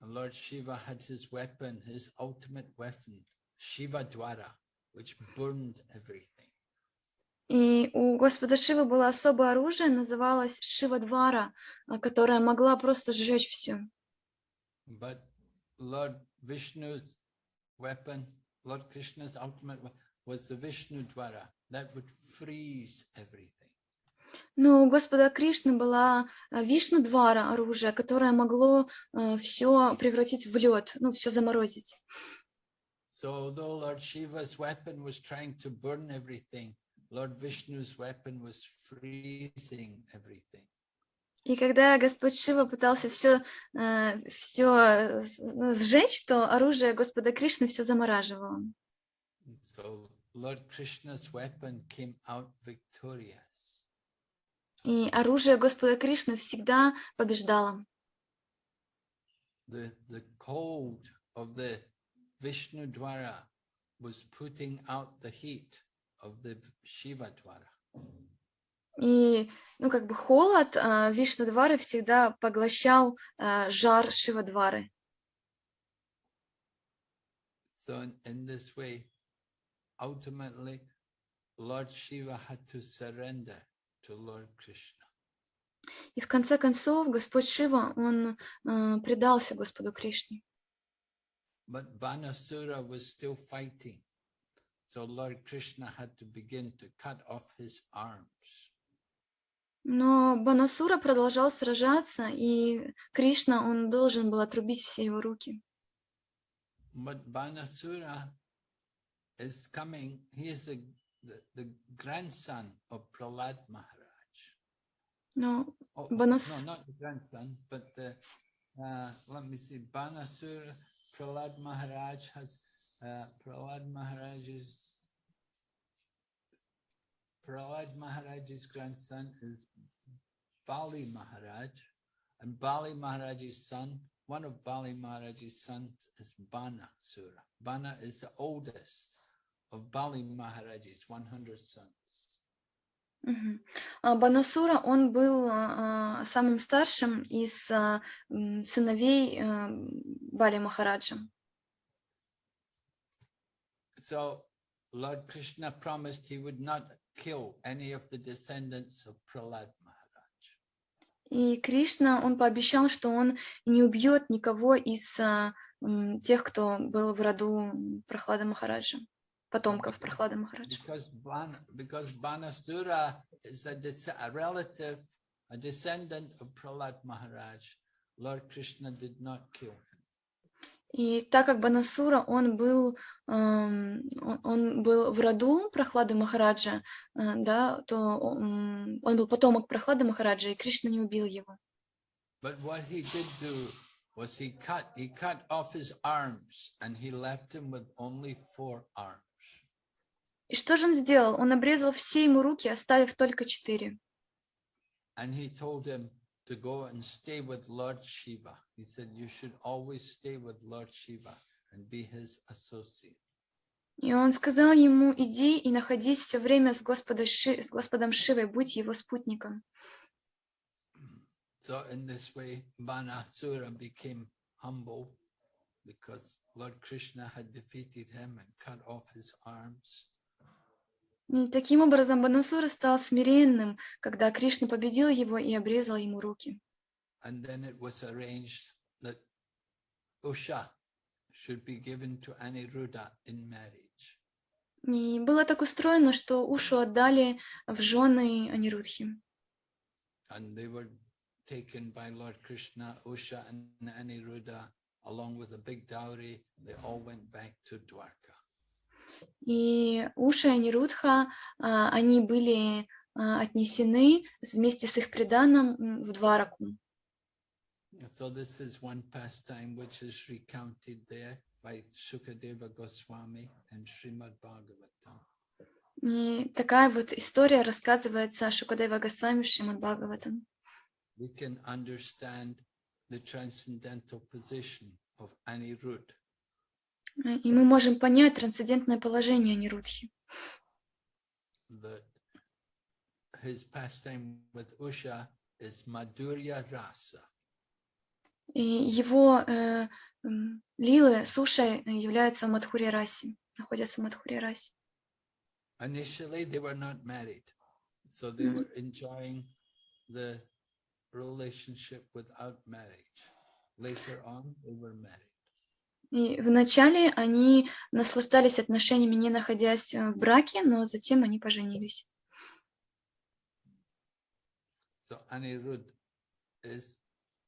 And Lord Shiva had his weapon, his ultimate weapon, Shiva Dwara, which burned everything. И у Господа Шивы было особое оружие, называлось Шива Двара, э, которое могла просто сжечь все. But Lord Vishnu's weapon, Lord Krishna's ultimate weapon was the Vishnu Dwara that would freeze everything. Но у Господа Кришны была э, Вишну Двара оружие, которое могло все превратить в лед, ну, все заморозить. So although Lord Shiva's weapon was trying to burn everything, Lord Vishnu's weapon was freezing everything. И когда Господь Шива пытался все, все сжечь, то оружие Господа Кришны все замораживало. So Lord Krishna's weapon came out victorious. И оружие Господа Кришны всегда побеждало. The, the cold of the Vishnu Dwara was putting out the heat of the Shiva Dwara. И, ну, как бы холод а, Вишнудвары всегда поглощал а, жар Шивадвары. So in, in this way, ultimately, Lord Shiva had to surrender to Lord Krishna. И в конце концов Господь Шива, он а, предался Господу Кришне. But Banasura was still fighting. So Lord Krishna had to begin to cut off his arms. Но Банасура продолжал сражаться, и Кришна, он должен был отрубить все его руки. But Banasura is coming, he is the, the, the grandson of Prahlad Maharaj. Но Oh, Banas- No, not the grandson, but the, uh, let me see, Banasura, Prahlad Maharaj has uh, Prahlad Maharaj's Prahlad Maharaj's grandson is Bali Maharaj, and Bali Maharaj's son, one of Bali Maharaj's sons is Bana Sura. Bana is the oldest of Bali Maharaj's 100 sons. Мгм. А Банасура, он был а, а, самым старшим из а, м, сыновей а, Бали Махараджа. So Lord Krishna promised he would not kill any of the descendants of Prahlad Maharaj. И Кришна, он пообещал, что он не убьет никого из а, тех, кто был в роду Прохлада Махараджа, потомков Прохлада Махараджа. Because, Ban, because Banasura is a, a relative, a descendant of Prahlad Maharaj, Lord Krishna did not kill him. И так как Банасура, он был, ам, он- был в роду Прохлады Махараджа, а, да, то он был потомок Прохлады Махараджа, и Кришна не убил его. But what he did do was he cut, he cut off his arms and he left him with only four arms. И что же он сделал? Он обрезал все ему руки, оставив только четыре. And he told him to go and stay with Lord Shiva. He said, you should always stay with Lord Shiva and be his associate. И он сказал ему, иди и находись все время с, Господа Ши- с Господом Шивой, будь его спутником. So in this way, Banasura became humble because Lord Krishna had defeated him and cut off his arms. Таким образом Банасура стал смиренным, когда Кришна победил его и обрезал ему руки. And then it was arranged that Usha should be given to Aniruddha in marriage. И было так устроено, что Ушу отдали в жены Анирудхи. And they were taken by Lord Krishna, Usha and Aniruddha, along with a big dowry. They all went back to Dwarka. И Уша и Анирудха, а, они были а, отнесены вместе с их приданым м, в Двараку. So this is one pastime which is recounted there by Sukadeva Goswami and Srimad Bhagavatam. И такая вот история рассказывается Шукадева Госвами в Шримад Бхагаватам. We can understand the transcendental position of Anirudh. И мы можем понять трансцендентное положение Rasa. И его э, лилы с Ушей являются в Мадхуре Расе, находятся в Мадхуре Расе. Initially, they were not married, so they Mm. were enjoying the relationship without marriage. Later on, they were married. И вначале они наслаждались отношениями, не находясь э, в браке, но затем они поженились. So Anirudh is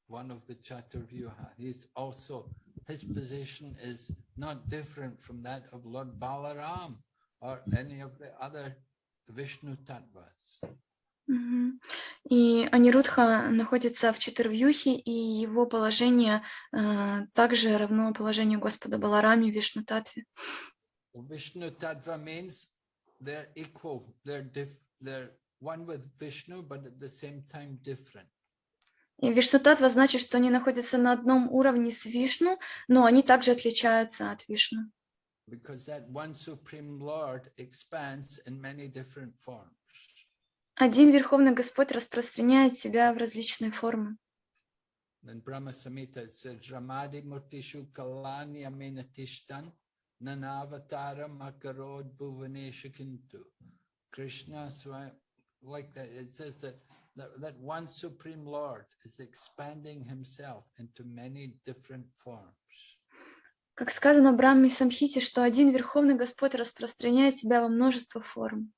one of the Chaturvyuha. He's also, his position is not different from that of Lord Balaram or any of the other Vishnu Tattvas. И Анирудха находится в Чатурвьюхе, и его положение э, также равно положению Господа Баларами в Вишну Татве. Vishnu Tattva means they're equal, they're diff, they're one with Vishnu, but at the same time different. И Вишну Татва значит, что они находятся на одном уровне с Вишну, но они также отличаются от Вишну. Because that one Supreme Lord expands in many different forms. Один Верховный Господь распространяет себя в различные формы. Then Brahma Samhita it says, Ramadi Murtishu Kalani Amenatishtan Nanavatar Makarod Bhuvanesha Kintu. Krishna, Swa- like that, it says that, that, that one Supreme Lord is expanding himself into many different forms. Как сказано в Брахме Самхите, что один Верховный Господь распространяет себя во множество форм.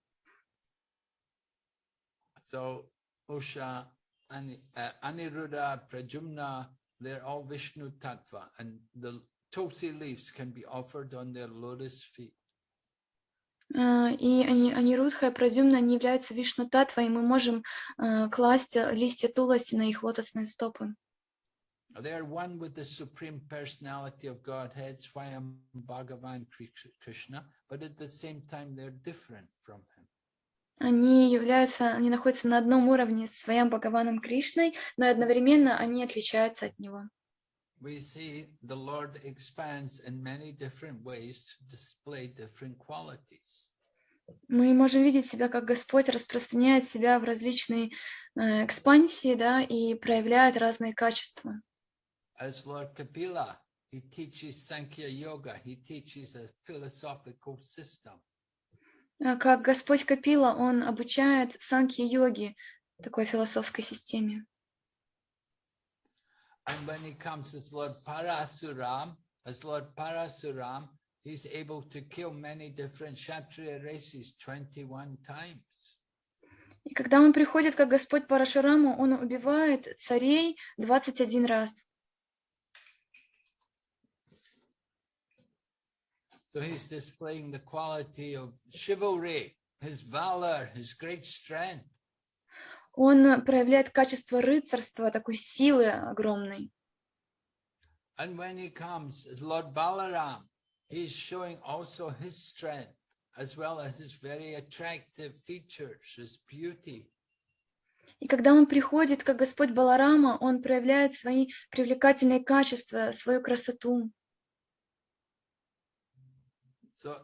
So Usha, Ani, uh, Aniruddha, Prajumna, they're all Vishnu Tattva and the tulsi leaves can be offered on their lotus feet. А, И они, Анирудха и Прадюмна, они являются Вишну Татва, и мы можем а, класть э, листья Туласи на их лотосные стопы. they are one with the Supreme Personality of Godhead, Swayam Bhagavan Kri- Krishna, but at the same time they're different from him. Они являются, они находятся на одном уровне с своим Бхагаваном Кришной, но и одновременно они отличаются от него. We see the Lord expands in many different ways to display different qualities. Мы можем видеть себя, как Господь распространяет себя в различные э, экспансии, да, и проявляет разные качества. As Lord Kapila, he teaches Sankhya Yoga, he teaches a philosophical system. А Как Господь Капила, Он обучает санки-йоги, такой философской системе. And when he comes as Lord Parasuram, as Lord Parasuram, he's able to kill many different Kshatriya races 21 times. И когда Он приходит, как Господь Парашураму, Он убивает царей 21 раз. So he's displaying the quality of chivalry, his valor, his great strength. Он проявляет качество рыцарства, такой силы огромной. And when he comes as Lord Balaram, he's showing also his strength as well as his very attractive features, his beauty. И когда он приходит, как Господь Баларама, он проявляет свои привлекательные качества, свою красоту. So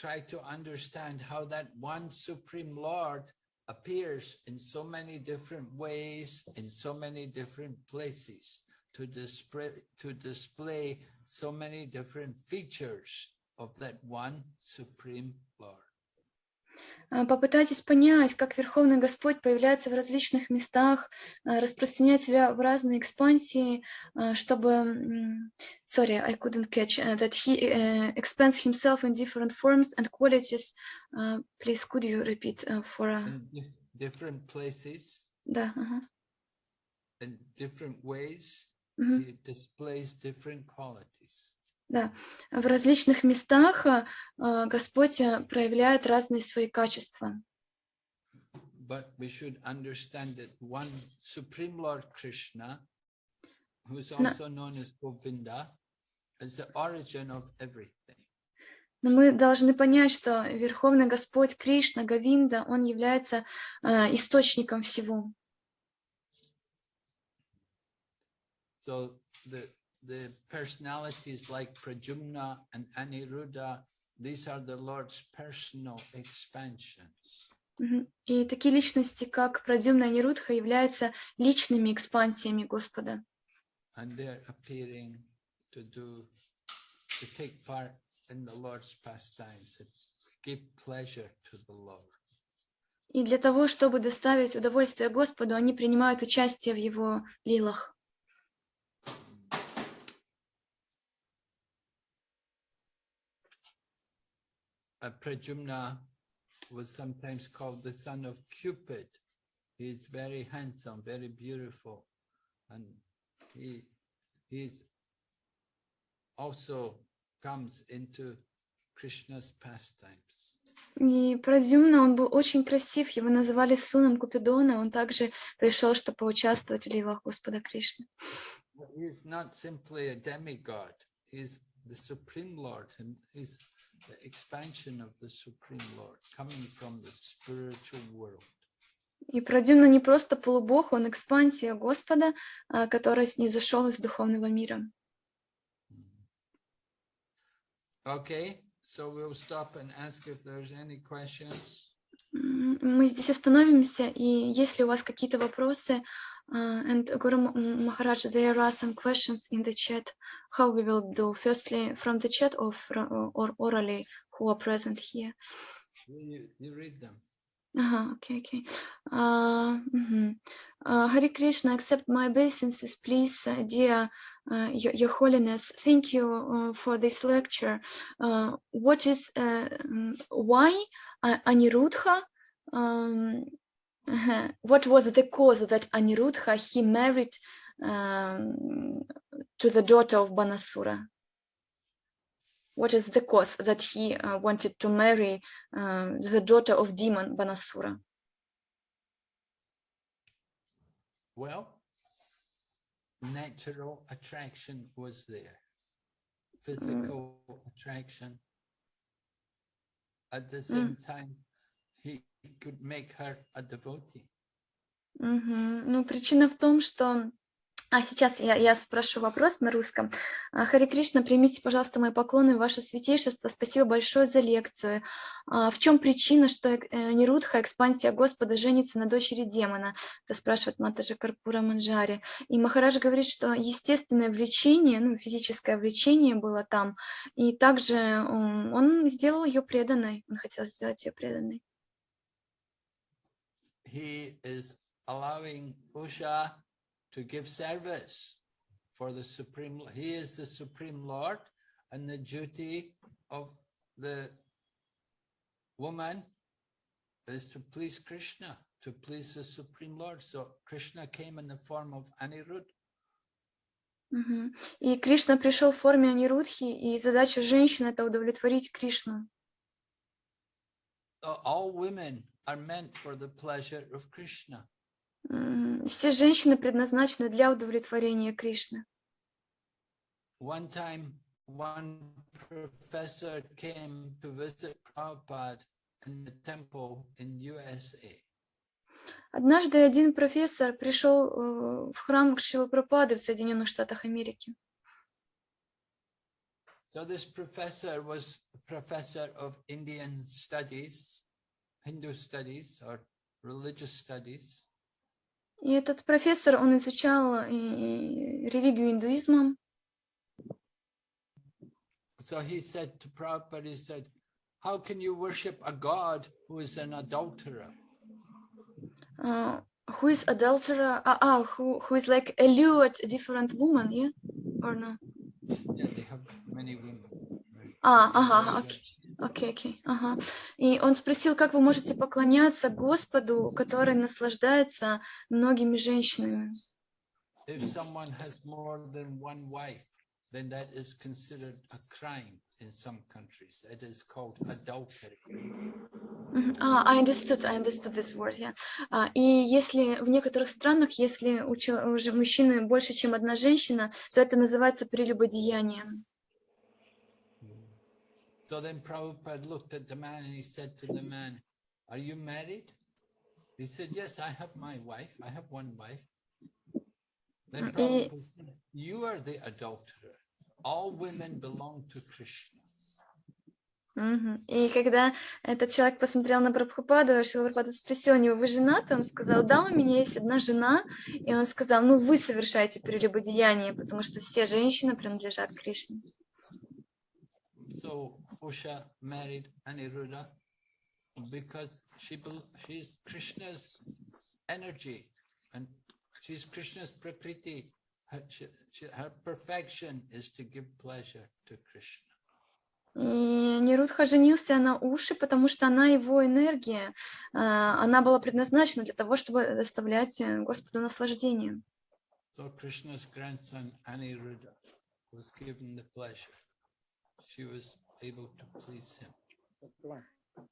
try to understand how that one Supreme Lord appears in so many different ways, in so many different places to display, to display so many different features of that one Supreme Lord. А, Попытайтесь понять, как Верховный Господь появляется в различных местах, а, распространяет себя в разные экспансии, а, чтобы... Sorry, I couldn't catch uh, that he uh, expands himself in different forms and qualities. Uh, Please, could you repeat uh, for... uh, dif- different places, Да, ага. in different ways, Мгм. he displays different qualities. Да, в различных местах а, а, Господь а, проявляет разные свои качества. But we should understand that one Supreme Lord Krishna, who's also known as Govinda, is the origin of everything. Но мы должны понять, что Верховный Господь Кришна, Гавинда, Он является а, источником всего. So the the personalities like Prajumna and Aniruddha, these are the Lord's personal expansions. И такие личности, как Прадюмна и Нирудха, являются личными экспансиями Господа. And they're appearing to do to take part in the Lord's pastimes, to give pleasure to the Lord. И для того, чтобы доставить удовольствие Господу, они принимают участие в Его лилах. Prajumna was sometimes called the son of Cupid. He is very handsome, very beautiful, and he he's also comes into Krishna's pastimes. И Прадюмна, он был очень красив, его называли сыном Купидона, он также пришел, чтобы поучаствовать в лилах Господа Кришны. But he is not simply a demigod. He is the Supreme Lord, and he's the expansion of the Supreme Lord, coming from the spiritual world. И Прадюмна не просто полубог, он экспансия Господа, а, который снизошел из духовного мира. Okay, so we'll stop and ask if there's any questions. Мы здесь остановимся, и если у вас какие-то вопросы, Uh, and Guru Maharaj, there are some questions in the chat. How we will do? Firstly, from the chat or, from, or orally, who are present here? You, you read them. Uh -huh, okay, okay. Uh, mm -hmm. uh, Hare Krishna, accept my obeisances, please, uh, dear uh, your, your, Holiness. Thank you uh, for this lecture. Uh, what is mm, why anirudha? um, uh, what was the cause that Anirudha he married um, to the daughter of Banasura? What is the cause that he uh, wanted to marry um, the daughter of demon Banasura? Well, natural attraction was there. Physical attraction. At the same time, he could make her a devotee. Мгм. Ну, причина в том, что... А сейчас я, я спрошу вопрос на русском. А, Харе Кришна, примите, пожалуйста, мои поклоны, ваше святейшество. Спасибо большое за лекцию. А, В чем причина, что э, Нирудха, экспансия Господа, женится на дочери демона? Это спрашивает Матаджа Карпура Манджари. И Махарадж говорит, что естественное влечение, ну, физическое влечение было там. И также он сделал ее преданной. Он хотел сделать ее преданной. He is allowing Usha to give service for the Supreme. He is the Supreme Lord and the duty of the woman is to please Krishna, to please the Supreme Lord. So Krishna came in the form of Anirudh. Мгм. И Кришна пришел в форме Анирудхи, и задача женщины– это удовлетворить Кришну. So all women are meant for the pleasure of Krishna. М, Все женщины предназначены для удовлетворения Кришны. One time, one professor came to visit Prabhupada in the temple in USA. Однажды один профессор пришел э, в храм Шилы Пропады в Соединенных Штатах Америки. So this professor was a professor of Indian studies, Hindu studies or religious studies. И этот профессор, он изучал э, религию индуизма. So he said to Prabhupada, he said, how can you worship a God who is an adulterer? Uh, who is adulterer? Ah, ah, who, who is like allured a different woman, yeah? Or no? Yeah, they have many women. right? А, In ага, their Окей. Окей, ага. И он спросил, как вы можете поклоняться Господу, который наслаждается многими женщинами. А, I understood, I understood this word, yeah. А, и если в некоторых странах, если у, у мужчины больше, чем одна женщина, то это называется прелюбодеянием. So then Prabhupada looked at the man and he said to the man, Are you married? He said, Yes, I have my wife. I have one wife. Then. Prabhupada said, You are the adulterer. All women belong to Krishna. И когда этот человек посмотрел на Прабхупаду, Шила Прабхупада спросил у него, вы женаты? Он сказал, да, у меня есть одна жена. И он сказал, ну вы совершаете прелюбодеяние, потому что все женщины принадлежат Кришне. So Usha married Aniruddha because she she's Krishna's energy and she's Krishna's prakriti. Her, she, she, her perfection is to give pleasure to Krishna. И Нерудха женился на Уши, потому что она его энергия, а, она была предназначена для того, чтобы доставлять э, Господу наслаждение. So Krishna's grandson Aniruddha was given the pleasure.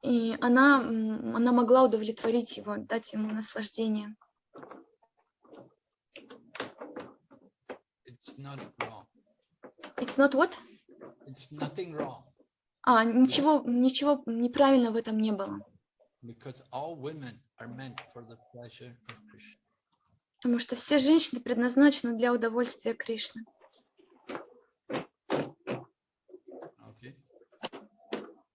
И она, она могла удовлетворить его, дать ему наслаждение. It's not wrong. It's not what? It's nothing wrong А, ничего, ничего неправильно в этом не было. because all women are meant for the pleasure of Krishna. Потому что все женщины предназначены для удовольствия Кришны. Okay. Мгм. Any other question? А,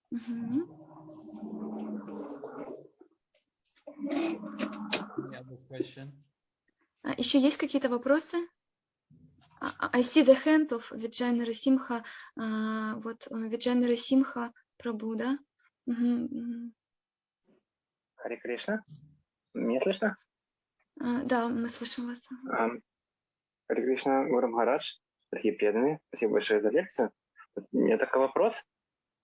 Еще есть какие-то вопросы? А, а, I see the hand of Vijay Narasimha. А, Вот э, Vijay Narasimha Прабhu, да? Харе Кришна. Меня слышно? А, Да, мы слышим вас. Ам, Харе Кришна, Гуру Махарадж, дорогие преданные, спасибо большое за лекцию. У меня такой вопрос.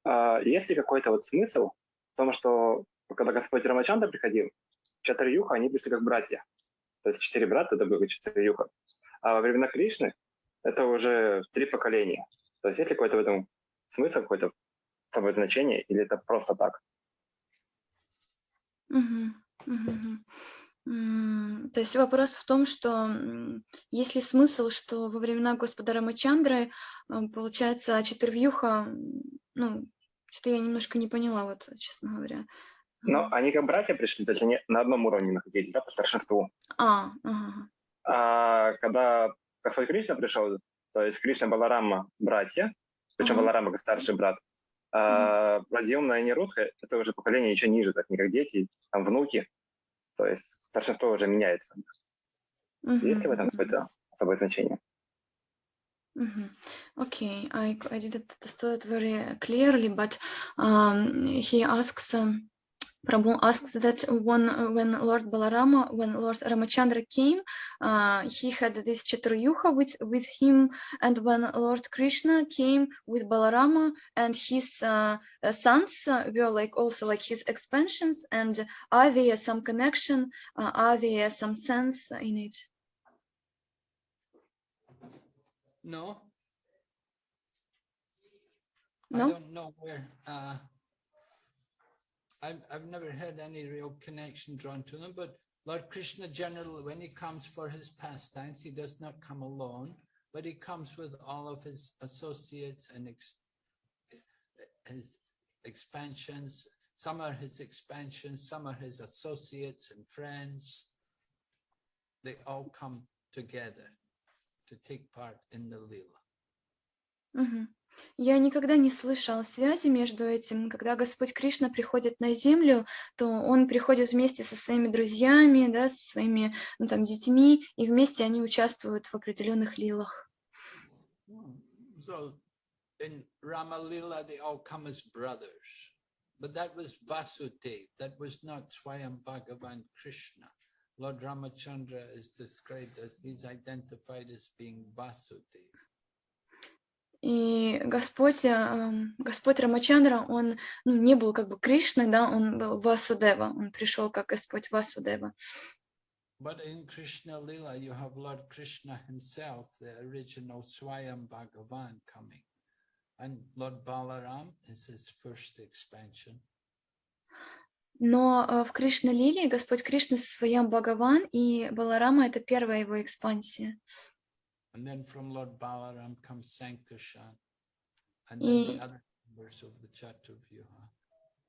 А, Есть ли какой-то вот смысл в том, что когда Господь Рамачанда приходил, Чатарьюха, они пришли как братья. То есть четыре брата, это было Чатарьюха. А во времена Кришны это уже три поколения. То есть есть ли какой-то в этом смысл, какое-то самое значение, или это просто так? То есть вопрос в том, что есть ли смысл, что во времена Господа Рамачандры, м, получается, четырвьюха, м, ну, что-то я немножко не поняла, вот, честно говоря. Но они как братья пришли, то есть они на одном уровне находились, да, по старшинству. А, ага. А когда Господь Кришна пришел, то есть Кришна Баларама братья, причем Ага. Баларама как старший брат, а Прадьюмна и Нерудха — это уже поколение еще ниже, то есть не как дети, там внуки, то есть старшинство уже меняется. Есть ли в этом какое-то особое значение? Mhm. Okay, I, I didn't understand it very clearly, but um, he asks, um, Prabhu asks that when, when Lord Balarama, when Lord Ramachandra came, uh, he had this Chaturyuha with, with him, and when Lord Krishna came with Balarama and his uh, sons uh, were like also like his expansions, and are there some connection, are there some sense in it? No. No? I don't know where. Uh, I've, I've never heard any real connection drawn to them, but Lord Krishna generally, when he comes for his pastimes, he does not come alone, but he comes with all of his associates and ex, his expansions. Some are his expansions, some are his associates and friends. They all come together to take part in the Leela. Мгм. Я никогда не слышала связи между этим. Когда Господь Кришна приходит на землю, то Он приходит вместе со своими друзьями, да, со своими ну, там, детьми, и вместе они участвуют в определенных лилах. So in Rama Lila, they all come as brothers. But that was Vasudev. That was not Swayam Bhagavan Krishna. Lord Ramachandra is described as, he's identified as being Vasudev. И Господь, эм, Господь Рамачандра, Он ну, не был как бы Кришной, да, Он был Васудева, Он пришел как Господь Васудева. But in Krishna Lila, you have Lord Krishna himself, the original Swayam Bhagavan coming. And Lord Balaram is his first expansion. Но э, в Кришна Лилии Господь Кришна со своим Бхагаван, и Баларама — это первая его экспансия.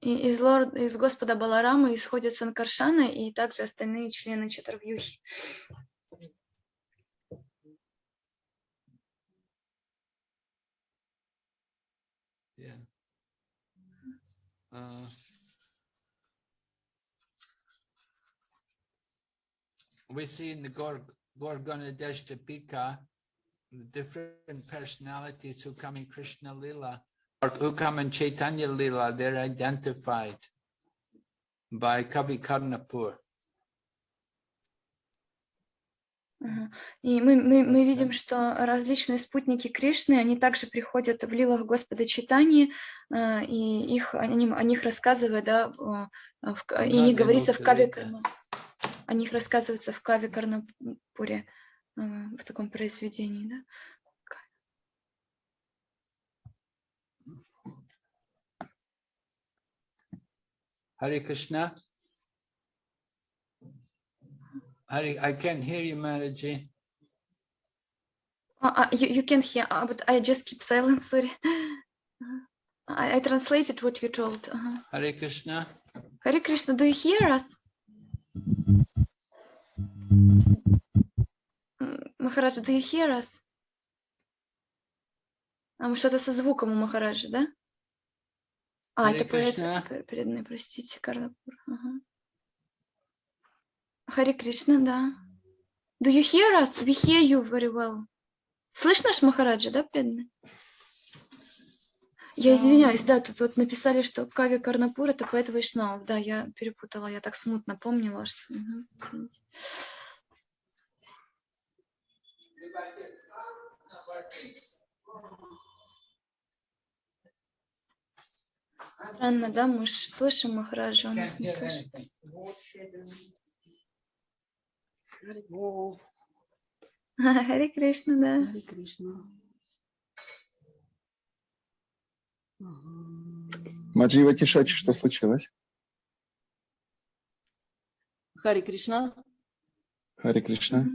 И- из, лорд, из Господа Баларама исходят Санкаршана и также остальные члены Чатурвьюхи. Yeah. Uh, we see in the Gor Gorgonadeshtapika the different personalities who come in Krishna Lila or who come in Chaitanya Lila, they're identified by Kavi Karnapur. И мы, мы, мы видим, что различные спутники Кришны, они также приходят в лилах Господа Читани, э, и их, о, ним- о них рассказывают, да, в- э, и не говорится в Каве this. О них рассказывается в Каве Карнапуре, э, в таком произведении, да. Hare Krishna. Hare, I can't hear you, Maraji. А, а, you, you can hear, а, but I just keep silent, sorry. I, I translated what you told. ага. Hare Krishna. Hare Krishna, do you hear us? Махараджа, do you hear us? А, мы что-то со звуком у Махараджа, да? А, Харе это поэт преданный, простите, Карнапур. Ага. Харе Кришна, да. Do you hear us? We hear you very well. Слышь наш Махараджа, да, преданный? Я извиняюсь, да, тут вот написали, что Кави Карнапур это поэт Вайшнав. Да, я перепутала, я так смутно помнила, что... Извините. Странно, да, мы ж слышим Махараджа, он нас не слышит. Харе Кришна, да. Харе Кришна. Маджива Тишачи, что случилось? Харе Кришна. Хари Кришна.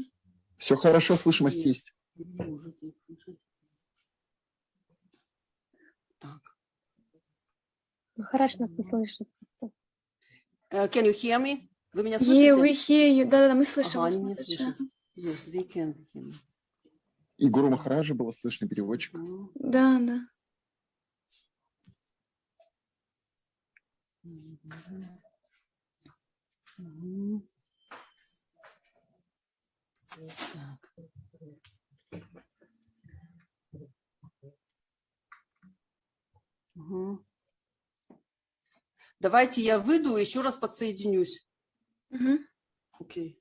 Все хорошо, слышимость есть. Вы не можете их слышать. Так. Хараш нас не слышит. Uh, can you hear me? Вы меня Yeah, слышите? we hear you. Да-да-да, мы слышим Ага, вас, они меня слышат. Yes, they can hear me. И Гуру Махараджа было слышно переводчик. Ну, Да, да. мгм. Мгм. Так. Мгм. Давайте я выйду и еще раз подсоединюсь. Мгм. Окей.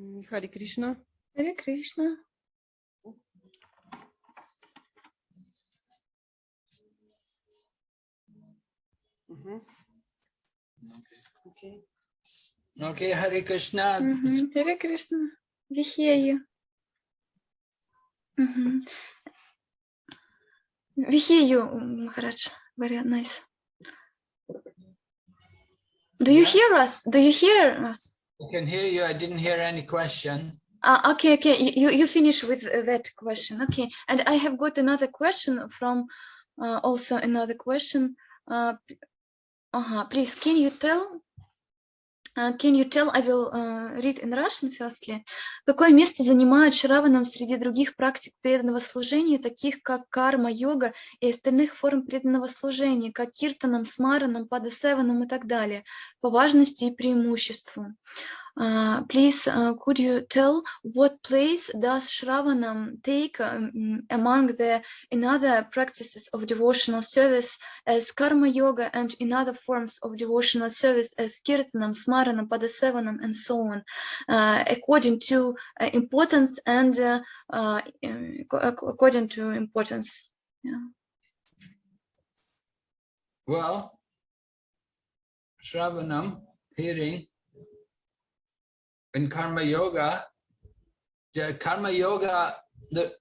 М, Хари Кришна. Харе Кришна. Мгм. Окей. Okay, Hare Krishna. Мгм. Харе Кришна. We hear you. Мгм. We hear you, Махарадж. Very nice. Do you Yeah. hear us? Do you hear us? I can hear you. I didn't hear any question. Ah, okay, okay. You, you- finish with uh, that question. Okay. And I have got another question from uh, also another question. Uh, uh Please, can you tell? Uh, can you tell? I will uh, read in Russian firstly. Какое место занимает Шраванам среди других практик преданного служения, таких как карма-йога и остальных форм преданного служения, как киртанам, смаранам, падасеванам и так далее, по важности и преимуществу? Uh, please, uh, could you tell what place does Shravanam take um, among the in other practices of devotional service as karma yoga and in other forms of devotional service as kirtanam, smaranam, padasevanam, and so on, uh, according to uh, importance and uh, uh, according to importance. Yeah. Well, Shravanam, hearing, in Karma Yoga, the Karma Yoga, the,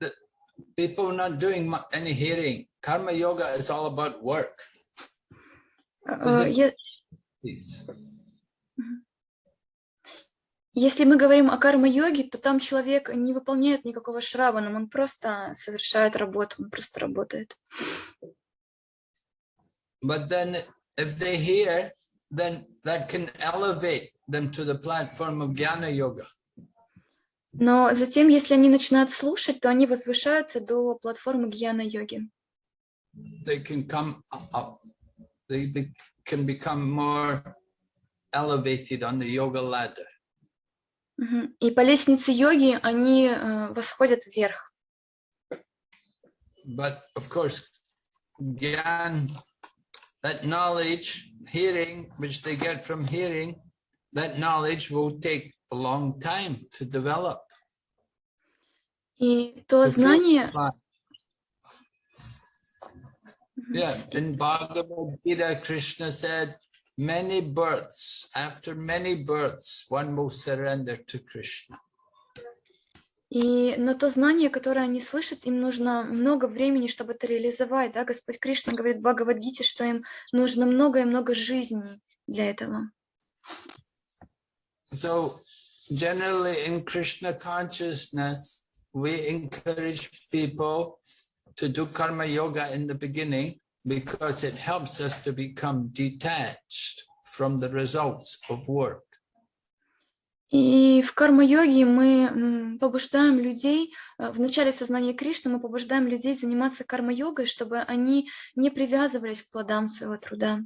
the people not doing any hearing. Karma Yoga is all about work. Uh, Если мы говорим о карма-йоге, то там человек не выполняет никакого шраванам, он просто совершает работу, он просто работает. But then if they hear, then that can elevate them to the platform of Jnana Yoga. Но затем, если они начинают слушать, то они возвышаются до платформы гьяна-йоги. They can come up, they be- can become more elevated on the yoga ladder. Мгм. И по лестнице йоги они э, восходят вверх. But of course, Gyan, that knowledge, hearing, which they get from hearing, that knowledge will take a long time to develop. И то to знание, filter. Yeah, in Bhagavad Gita, Krishna said, many births, after many births, one will surrender to Krishna. И, но то знание, которое они слышат, им нужно много времени, чтобы это реализовать. Да? Господь Кришна говорит в Бхагавадгите, что им нужно много и много жизней для этого. So generally in Krishna consciousness, we encourage people to do karma yoga in the beginning because it helps us to become detached from the results of work. И в карма-йоге мы побуждаем людей, э, в начале сознания Кришны мы побуждаем людей заниматься карма-йогой, чтобы они не привязывались к плодам своего труда.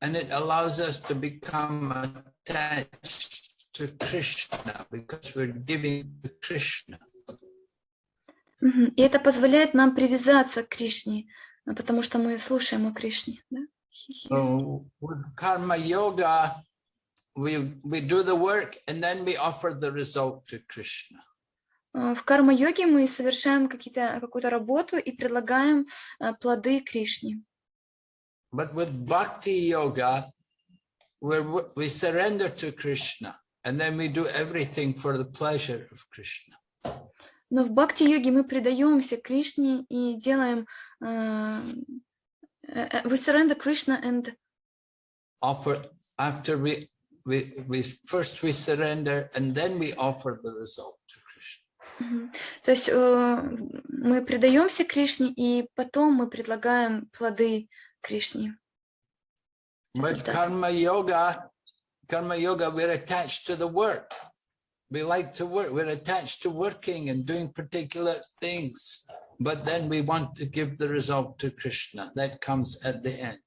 And it allows us to become attached to Krishna because we're giving to Krishna. И это позволяет нам привязаться к Кришне, потому что мы слушаем о Кришне. Да? So with karma yoga, we, we do the work and then we offer the result to Krishna. А, В карма-йоге мы совершаем какие-то, какую-то работу и предлагаем а, плоды Кришне. But with bhakti yoga, we're, w- we surrender to Krishna and then we do everything for the pleasure of Krishna. Но в бхакти-йоге мы предаемся Кришне и делаем а, э, э, we surrender Krishna and Offer after we, we, we first we surrender and then we offer the result to Krishna. Мгм. То есть э, мы предаемся Кришне, и потом мы предлагаем плоды Кришне. But Результат. karma yoga, karma yoga, we're attached to the work. We like to work, we're attached to working and doing particular things. But then we want to give the result to Krishna. That comes at the end.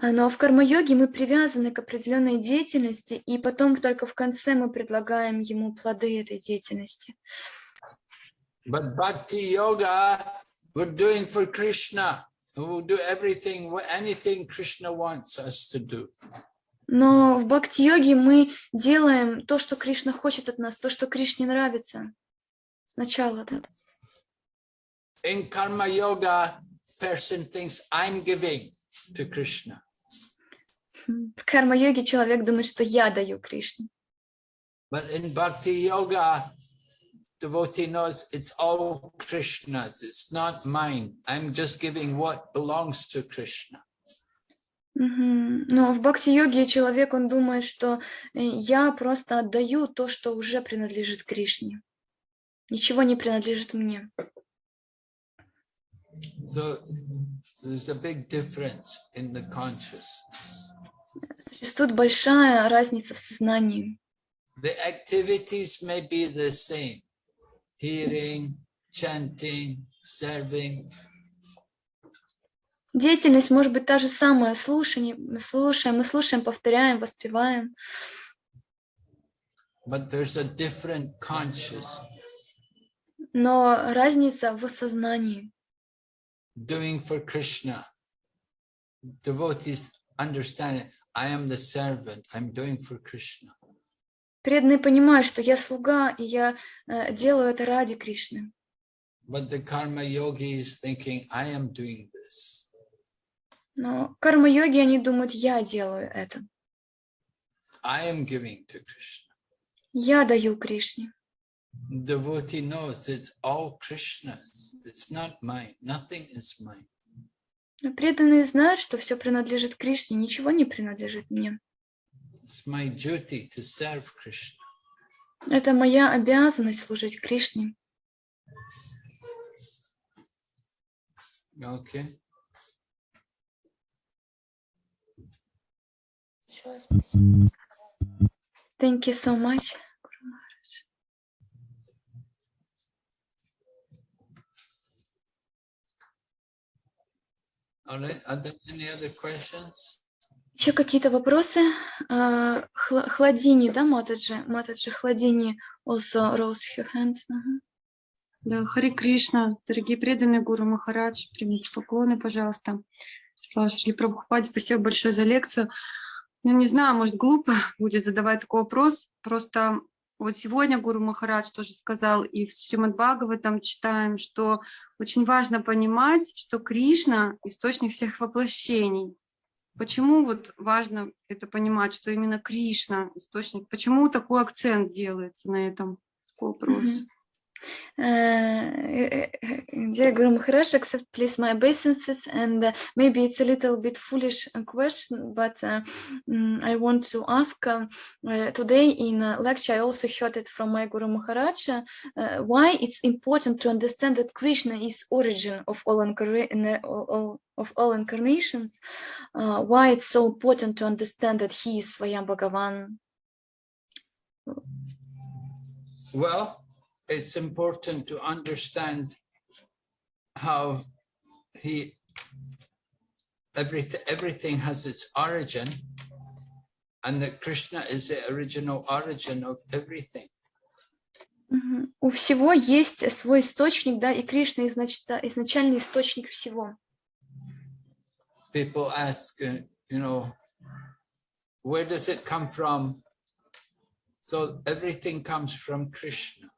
А, Но в карма-йоге мы привязаны к определенной деятельности, и потом только в конце мы предлагаем ему плоды этой деятельности. But bhakti yoga, we're doing for Krishna. We'll do everything, wha- anything Krishna wants us to do. Но в бхакти-йоге мы делаем то, что Кришна хочет от нас, то, что Кришне нравится. Сначала, да. In karma yoga, person thinks I'm giving to Krishna. В карма-йоге человек думает, что я даю Кришне. But in bhakti yoga, devotee knows it's all Krishna's, it's not mine. I'm just giving what belongs to Krishna. Мгм. Но в бхакти-йоге человек, он думает, что э, я просто отдаю то, что уже принадлежит Кришне. Ничего не принадлежит мне. So there's a big difference in the consciousness. Существует большая разница в сознании. The activities may be the same, hearing, chanting, serving, Деятельность может быть та же самая. Слушание, мы слушаем, мы слушаем, повторяем, воспеваем. but there's a different consciousness. Но разница в сознании. Doing for Krishna. Devotees understand it. I am the servant. I'm doing for Krishna. Преданные понимают, что я слуга, и я э, делаю это ради Кришны. But the karma yogi is thinking, I am doing this. Но карма-йоги, они думают, я делаю это. I am giving to Krishna. Я даю Кришне. Devotee knows it's all Krishna's. It's not mine. Nothing is mine. Но преданные знают, что все принадлежит Кришне, ничего не принадлежит мне. Это моя обязанность служить Кришне. Okay. Thank you so much. All right. Are there any other questions? Еще какие-то вопросы? А, Хла- Хладини, да, Матаджи? Матаджи, Хладини also rose her hand. Ага. Да, Хари Кришна, дорогие преданные Гуру Махарадж, примите поклоны, пожалуйста. Слава Шри Прабхупаде, спасибо большое за лекцию. Ну, не знаю, может, глупо (laughs) будет задавать такой вопрос, просто вот сегодня Гуру Махарадж тоже сказал, и в Шримад Бхагаватам читаем, что очень важно понимать, что Кришна – источник всех воплощений. Почему вот важно это понимать, что именно Кришна – источник? Почему такой акцент делается на этом? Вопрос. Мгм. Uh, dear Guru Maharaj, accept please my obeisances and uh, maybe it's a little bit foolish question, but uh, I want to ask uh, today in lecture, I also heard it from my Guru Maharaj, why it's important to understand that Krishna is origin of all, all, all- of all incarnations, why it's so important to understand that he is Swayam Bhagavan. Well, it's important to understand how he everything everything has its origin and that Krishna is the original origin of everything. Мгм. У всего есть свой источник, да, и Кришна изнач- да, изначальный источник всего. People ask, uh, you know, where does it come from? So everything comes from Krishna.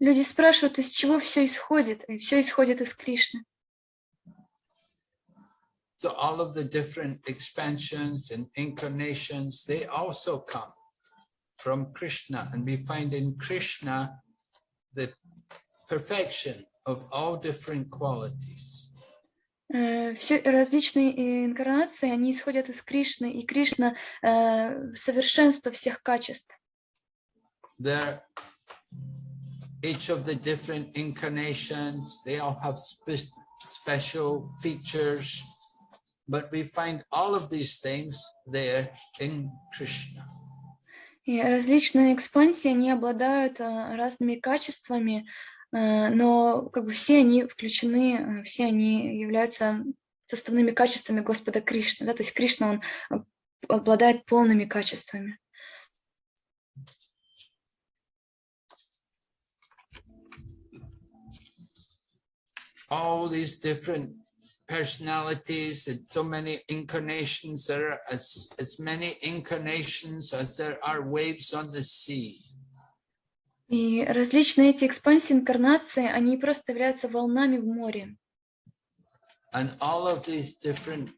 Люди спрашивают, из чего все исходит, и все исходит из Кришны. So all of the different expansions and incarnations, they also come from Krishna. And we find in Krishna the perfection of all different qualities. Все различные э, инкарнации, они исходят из Кришны, и Кришна э, совершенство всех качеств. There, each of the different incarnations, they all have spe- special features, but we find all of these things there in Krishna. И различные экспансии, они обладают э, разными качествами, э, но как бы все они включены, э, все они являются составными качествами Господа Кришны. Да? То есть Кришна, он обладает полными качествами. all these different personalities and so many incarnations there are as as many incarnations as there are waves on the sea И различные эти экспансии, инкарнации, они просто являются волнами в море. and all of these different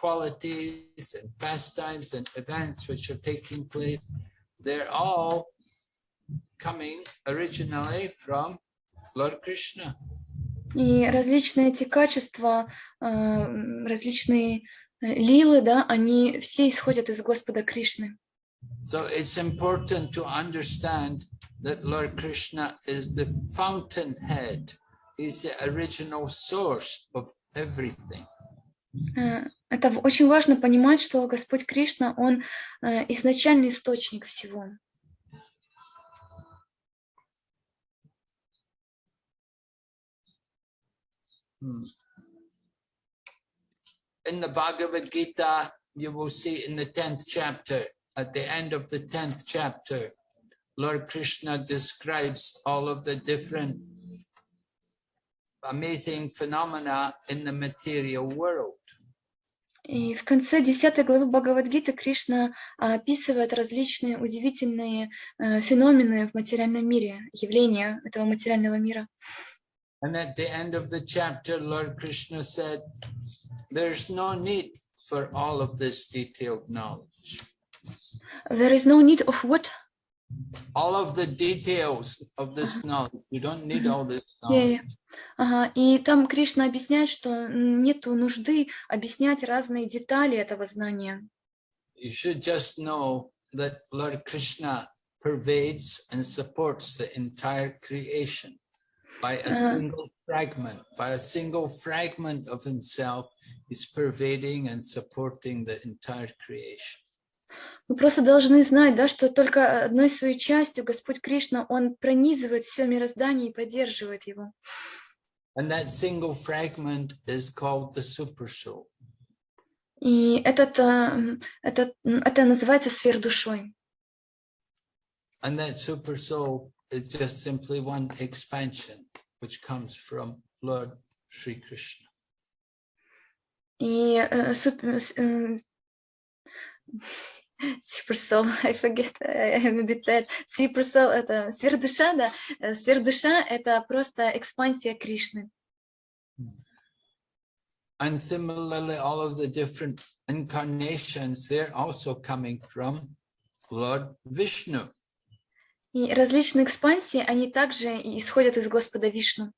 qualities and pastimes and events which are taking place they're all coming originally from lord krishna И различные эти качества, э, различные э, лилы, да, они все исходят из Господа Кришны. So it's important to understand that Lord Krishna is the fountainhead. He's the original source of everything. Э, Это очень важно понимать, что Господь Кришна, Он изначальный источник всего. In the Bhagavad Gita, you will see in the 10th chapter, at the end of the 10th chapter, Lord Krishna describes all of the different amazing phenomena in the material world. И в конце 10 главы Бхагавадгиты Кришна а, описывает различные удивительные э, феномены в материальном мире, явления этого материального мира. And at the end of the chapter, Lord Krishna said, there's no need for all of this detailed knowledge. There is no need of what? All of the details of this knowledge. You don't need all this Yeah, yeah. knowledge. Ага, И там Кришна объясняет, что м, нету нужды объяснять разные детали этого знания. You should just know that Lord Krishna pervades and supports the entire creation by a Uh. single fragment. By a single fragment of himself, he's pervading and supporting the entire creation. Вы просто должны знать, да, что только одной своей частью Господь Кришна, Он пронизывает все мироздание и поддерживает его. And that single fragment is called the supersoul. И этот, а, м, этот, м, это называется сверхдушой. And that supersoul is just simply one expansion, which comes from Lord Sri Krishna. И э, суп- с- м, Super soul, I forget, I am a bit tired. Super soul — это сверхдуша, да. Э, Сверхдуша — это просто экспансия Кришны. And similarly, all of the different incarnations, they're also coming from Lord Vishnu. И различные экспансии, они также исходят из Господа Вишну.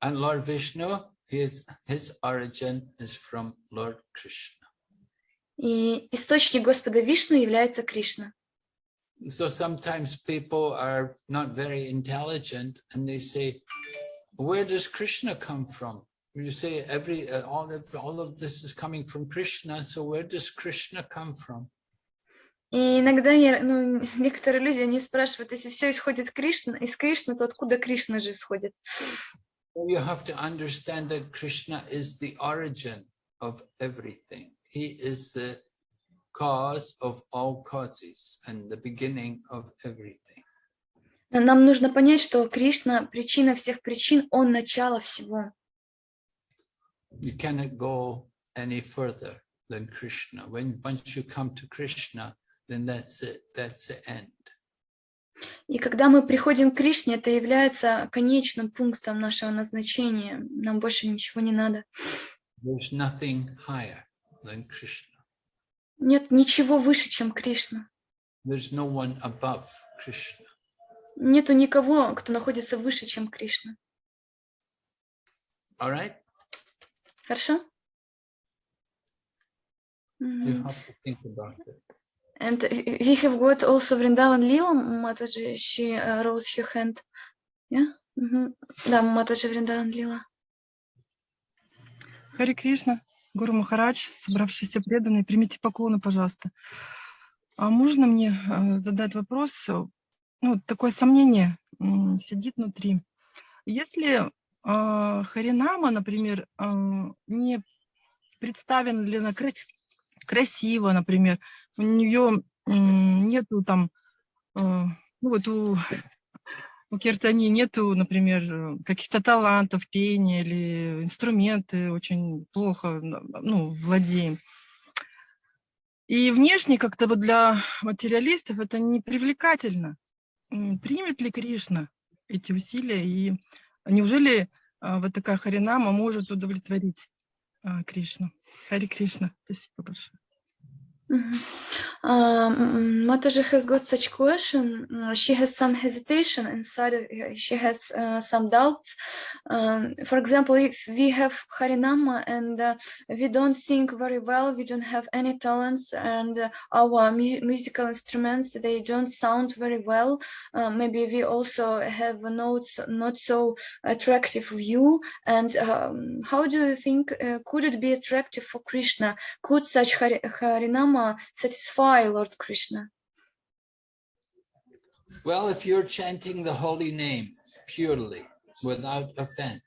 And Lord Vishnu, his, his origin is from Lord Krishna. И источник Господа Вишну является Кришна. So sometimes people are not very intelligent and they say, where does Krishna come from? You say every uh, all of all of this is coming from Krishna, so where does Krishna come from? И иногда я- ну, некоторые люди, они спрашивают, если все исходит Кришна, из Кришны, то откуда Кришна же исходит? You have to understand that Krishna is the origin of everything. He is the cause of all causes and the beginning of everything. Нам нужно понять, что Кришна – причина всех причин, Он – начало всего. You cannot go any further than Krishna. When once you come to Krishna, then that's it. That's the end. И когда мы приходим к Кришне, это является конечным пунктом нашего назначения. Нам больше ничего не надо. There's nothing higher than Krishna. Нет ничего выше, чем Кришна. There's no one above Krishna. Нету никого, кто находится выше, чем Кришна. All right? Хорошо? You have to think about it. And we have got also Vrindavan Lila, Mataji, she uh, rose her hand. Yeah? Мгм. Да, Матаджи Вриндаvan Лила. Хари Кришна, Гуру Махарадж, собравшиеся преданные, примите поклоны, пожалуйста. А можно мне э, задать вопрос? Ну, такое сомнение сидит внутри. Если э, Харинама, например, э, не представлена ли крас- красиво, например, у нее нету там, э, ну вот у, у Киртани нету, например, э, каких-то талантов, пения или инструменты очень плохо, ну, владеем. И внешне как-то вот для материалистов это не привлекательно. Примет ли Кришна эти усилия? И неужели а, вот такая Харинама может удовлетворить Кришну? Хари Кришна, спасибо большое. Mhm. Um, Mataji has got such question. uh, She has some hesitation inside. She has uh, some doubts. Um, for example, if we have Harinama and uh, we don't sing very well, we don't have any talents, and uh, our mu- musical instruments they don't sound very well. Uh, maybe we also have notes not so attractive view. And um, how do you think uh, could it be attractive for Krishna? Could such Hari- Harinama satisfy Lord Krishna? Well, if you're chanting the holy name purely without offense,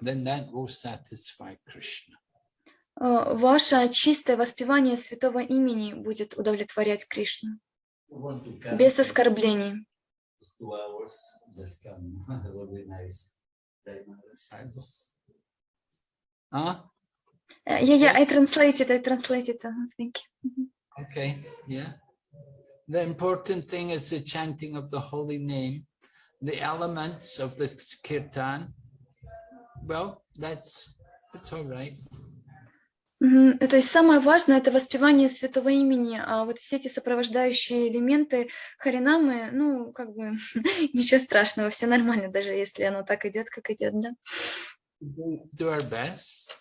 then that will satisfy Krishna. Э, Ваше чистое воспевание святого имени будет удовлетворять Кришну без оскорблений. two Э, Yeah, yeah, I translated, I translated. uh, Thank you. Okay, yeah. The important thing is the chanting of the holy name, the elements of the kirtan. Well, that's, that's all right. Мгм. То есть самое важное это воспевание святого имени, а вот все эти сопровождающие элементы Харинамы, ну, как бы ничего страшного, все нормально, даже если оно так идет, как идет, да. Do our best.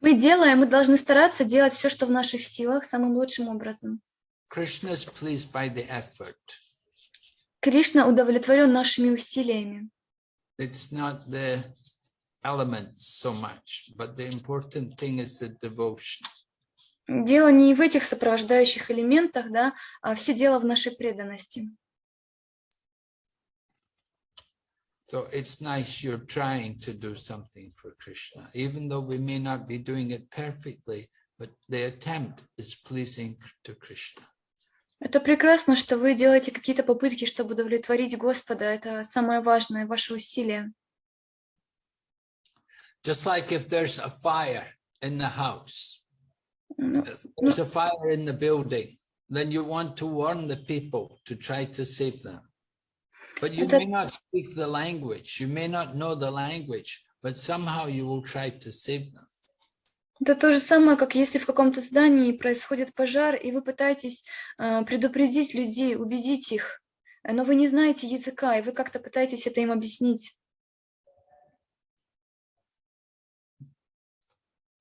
Мы делаем, мы должны стараться делать все, что в наших силах, самым лучшим образом. Krishna is pleased by the effort. Кришна удовлетворен нашими усилиями. It's not the elements so much, but the important thing is the devotion. Дело не в этих сопровождающих элементах, да, а все дело в нашей преданности. So it's nice you're trying to do something for Krishna, even though we may not be doing it perfectly, but the attempt is pleasing to Krishna. Это прекрасно, что вы делаете какие-то попытки, чтобы удовлетворить Господа. Это самое важное, ваши усилия. Just like if there's a fire in the house, Ну, if there's a fire in the building, then you want to warn the people to try to save them. But you Это- may not speak the language, you may not know the language, but somehow you will try to save them. Это то же самое, как если в каком-то здании происходит пожар, и вы пытаетесь э, предупредить людей, убедить их, э, но вы не знаете языка, и вы как-то пытаетесь это им объяснить.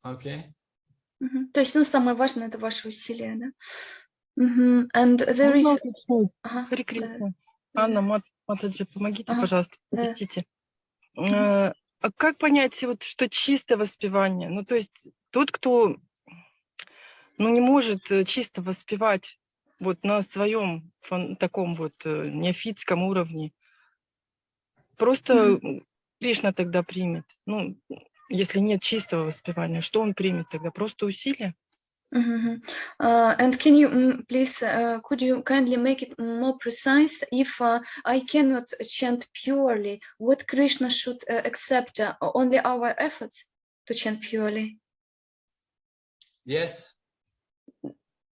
Okay? Мгм. То есть, ну, самое важное это ваши усилия, да? Мгм. And there is... Ага, Хари да, Кришна. да. Анна Мат- Матаджи, помогите, Ага, пожалуйста, простите. Э, А как понять, вот, что чистое воспевание? Ну, то есть тот, кто ну, не может э, чисто воспевать вот на своем фон- таком вот э, неофитском уровне, просто м, Кришна тогда примет. Ну, если нет чистого воспевания, что он примет тогда? Просто усилия? Мгм. Uh, and can you mm, please, uh, could you kindly make it more precise? If uh, I cannot chant purely, what Krishna should uh, accept? Uh, only our efforts to chant purely? Yes,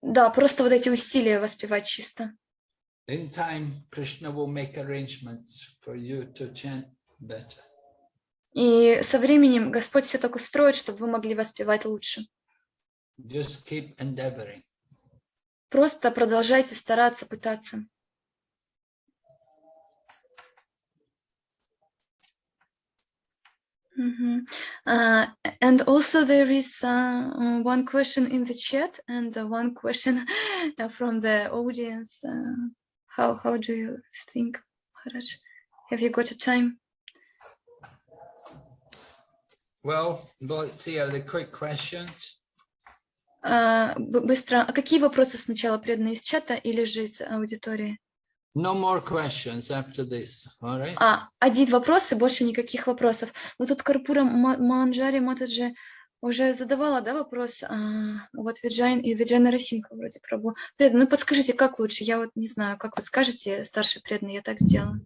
Да, просто вот эти усилия воспевать чисто. in time, Krishna will make arrangements for you to chant better. И со временем Господь все так устроит, чтобы вы могли воспевать лучше. Just keep endeavoring. Просто продолжайте стараться, пытаться. Мгм. Uh, and also there is uh, uh, one question in the chat and uh, one question (laughs) uh, from the audience. Uh, how how do you think, Maharaj? Have you got a time? Well, let's see, are there quick questions? А, быстро. А какие вопросы сначала преданные из чата или же из аудитории? No more questions after this, all right? А, один вопрос и больше никаких вопросов. Ну тут Карпура Ма- Манджари Матаджи уже задавала, да, вопрос, а, вот Виджайн и Виджайна Расимха вроде пробовала. Ну подскажите, как лучше? Я вот не знаю, как вы скажете, старший преданный, я так сделаю.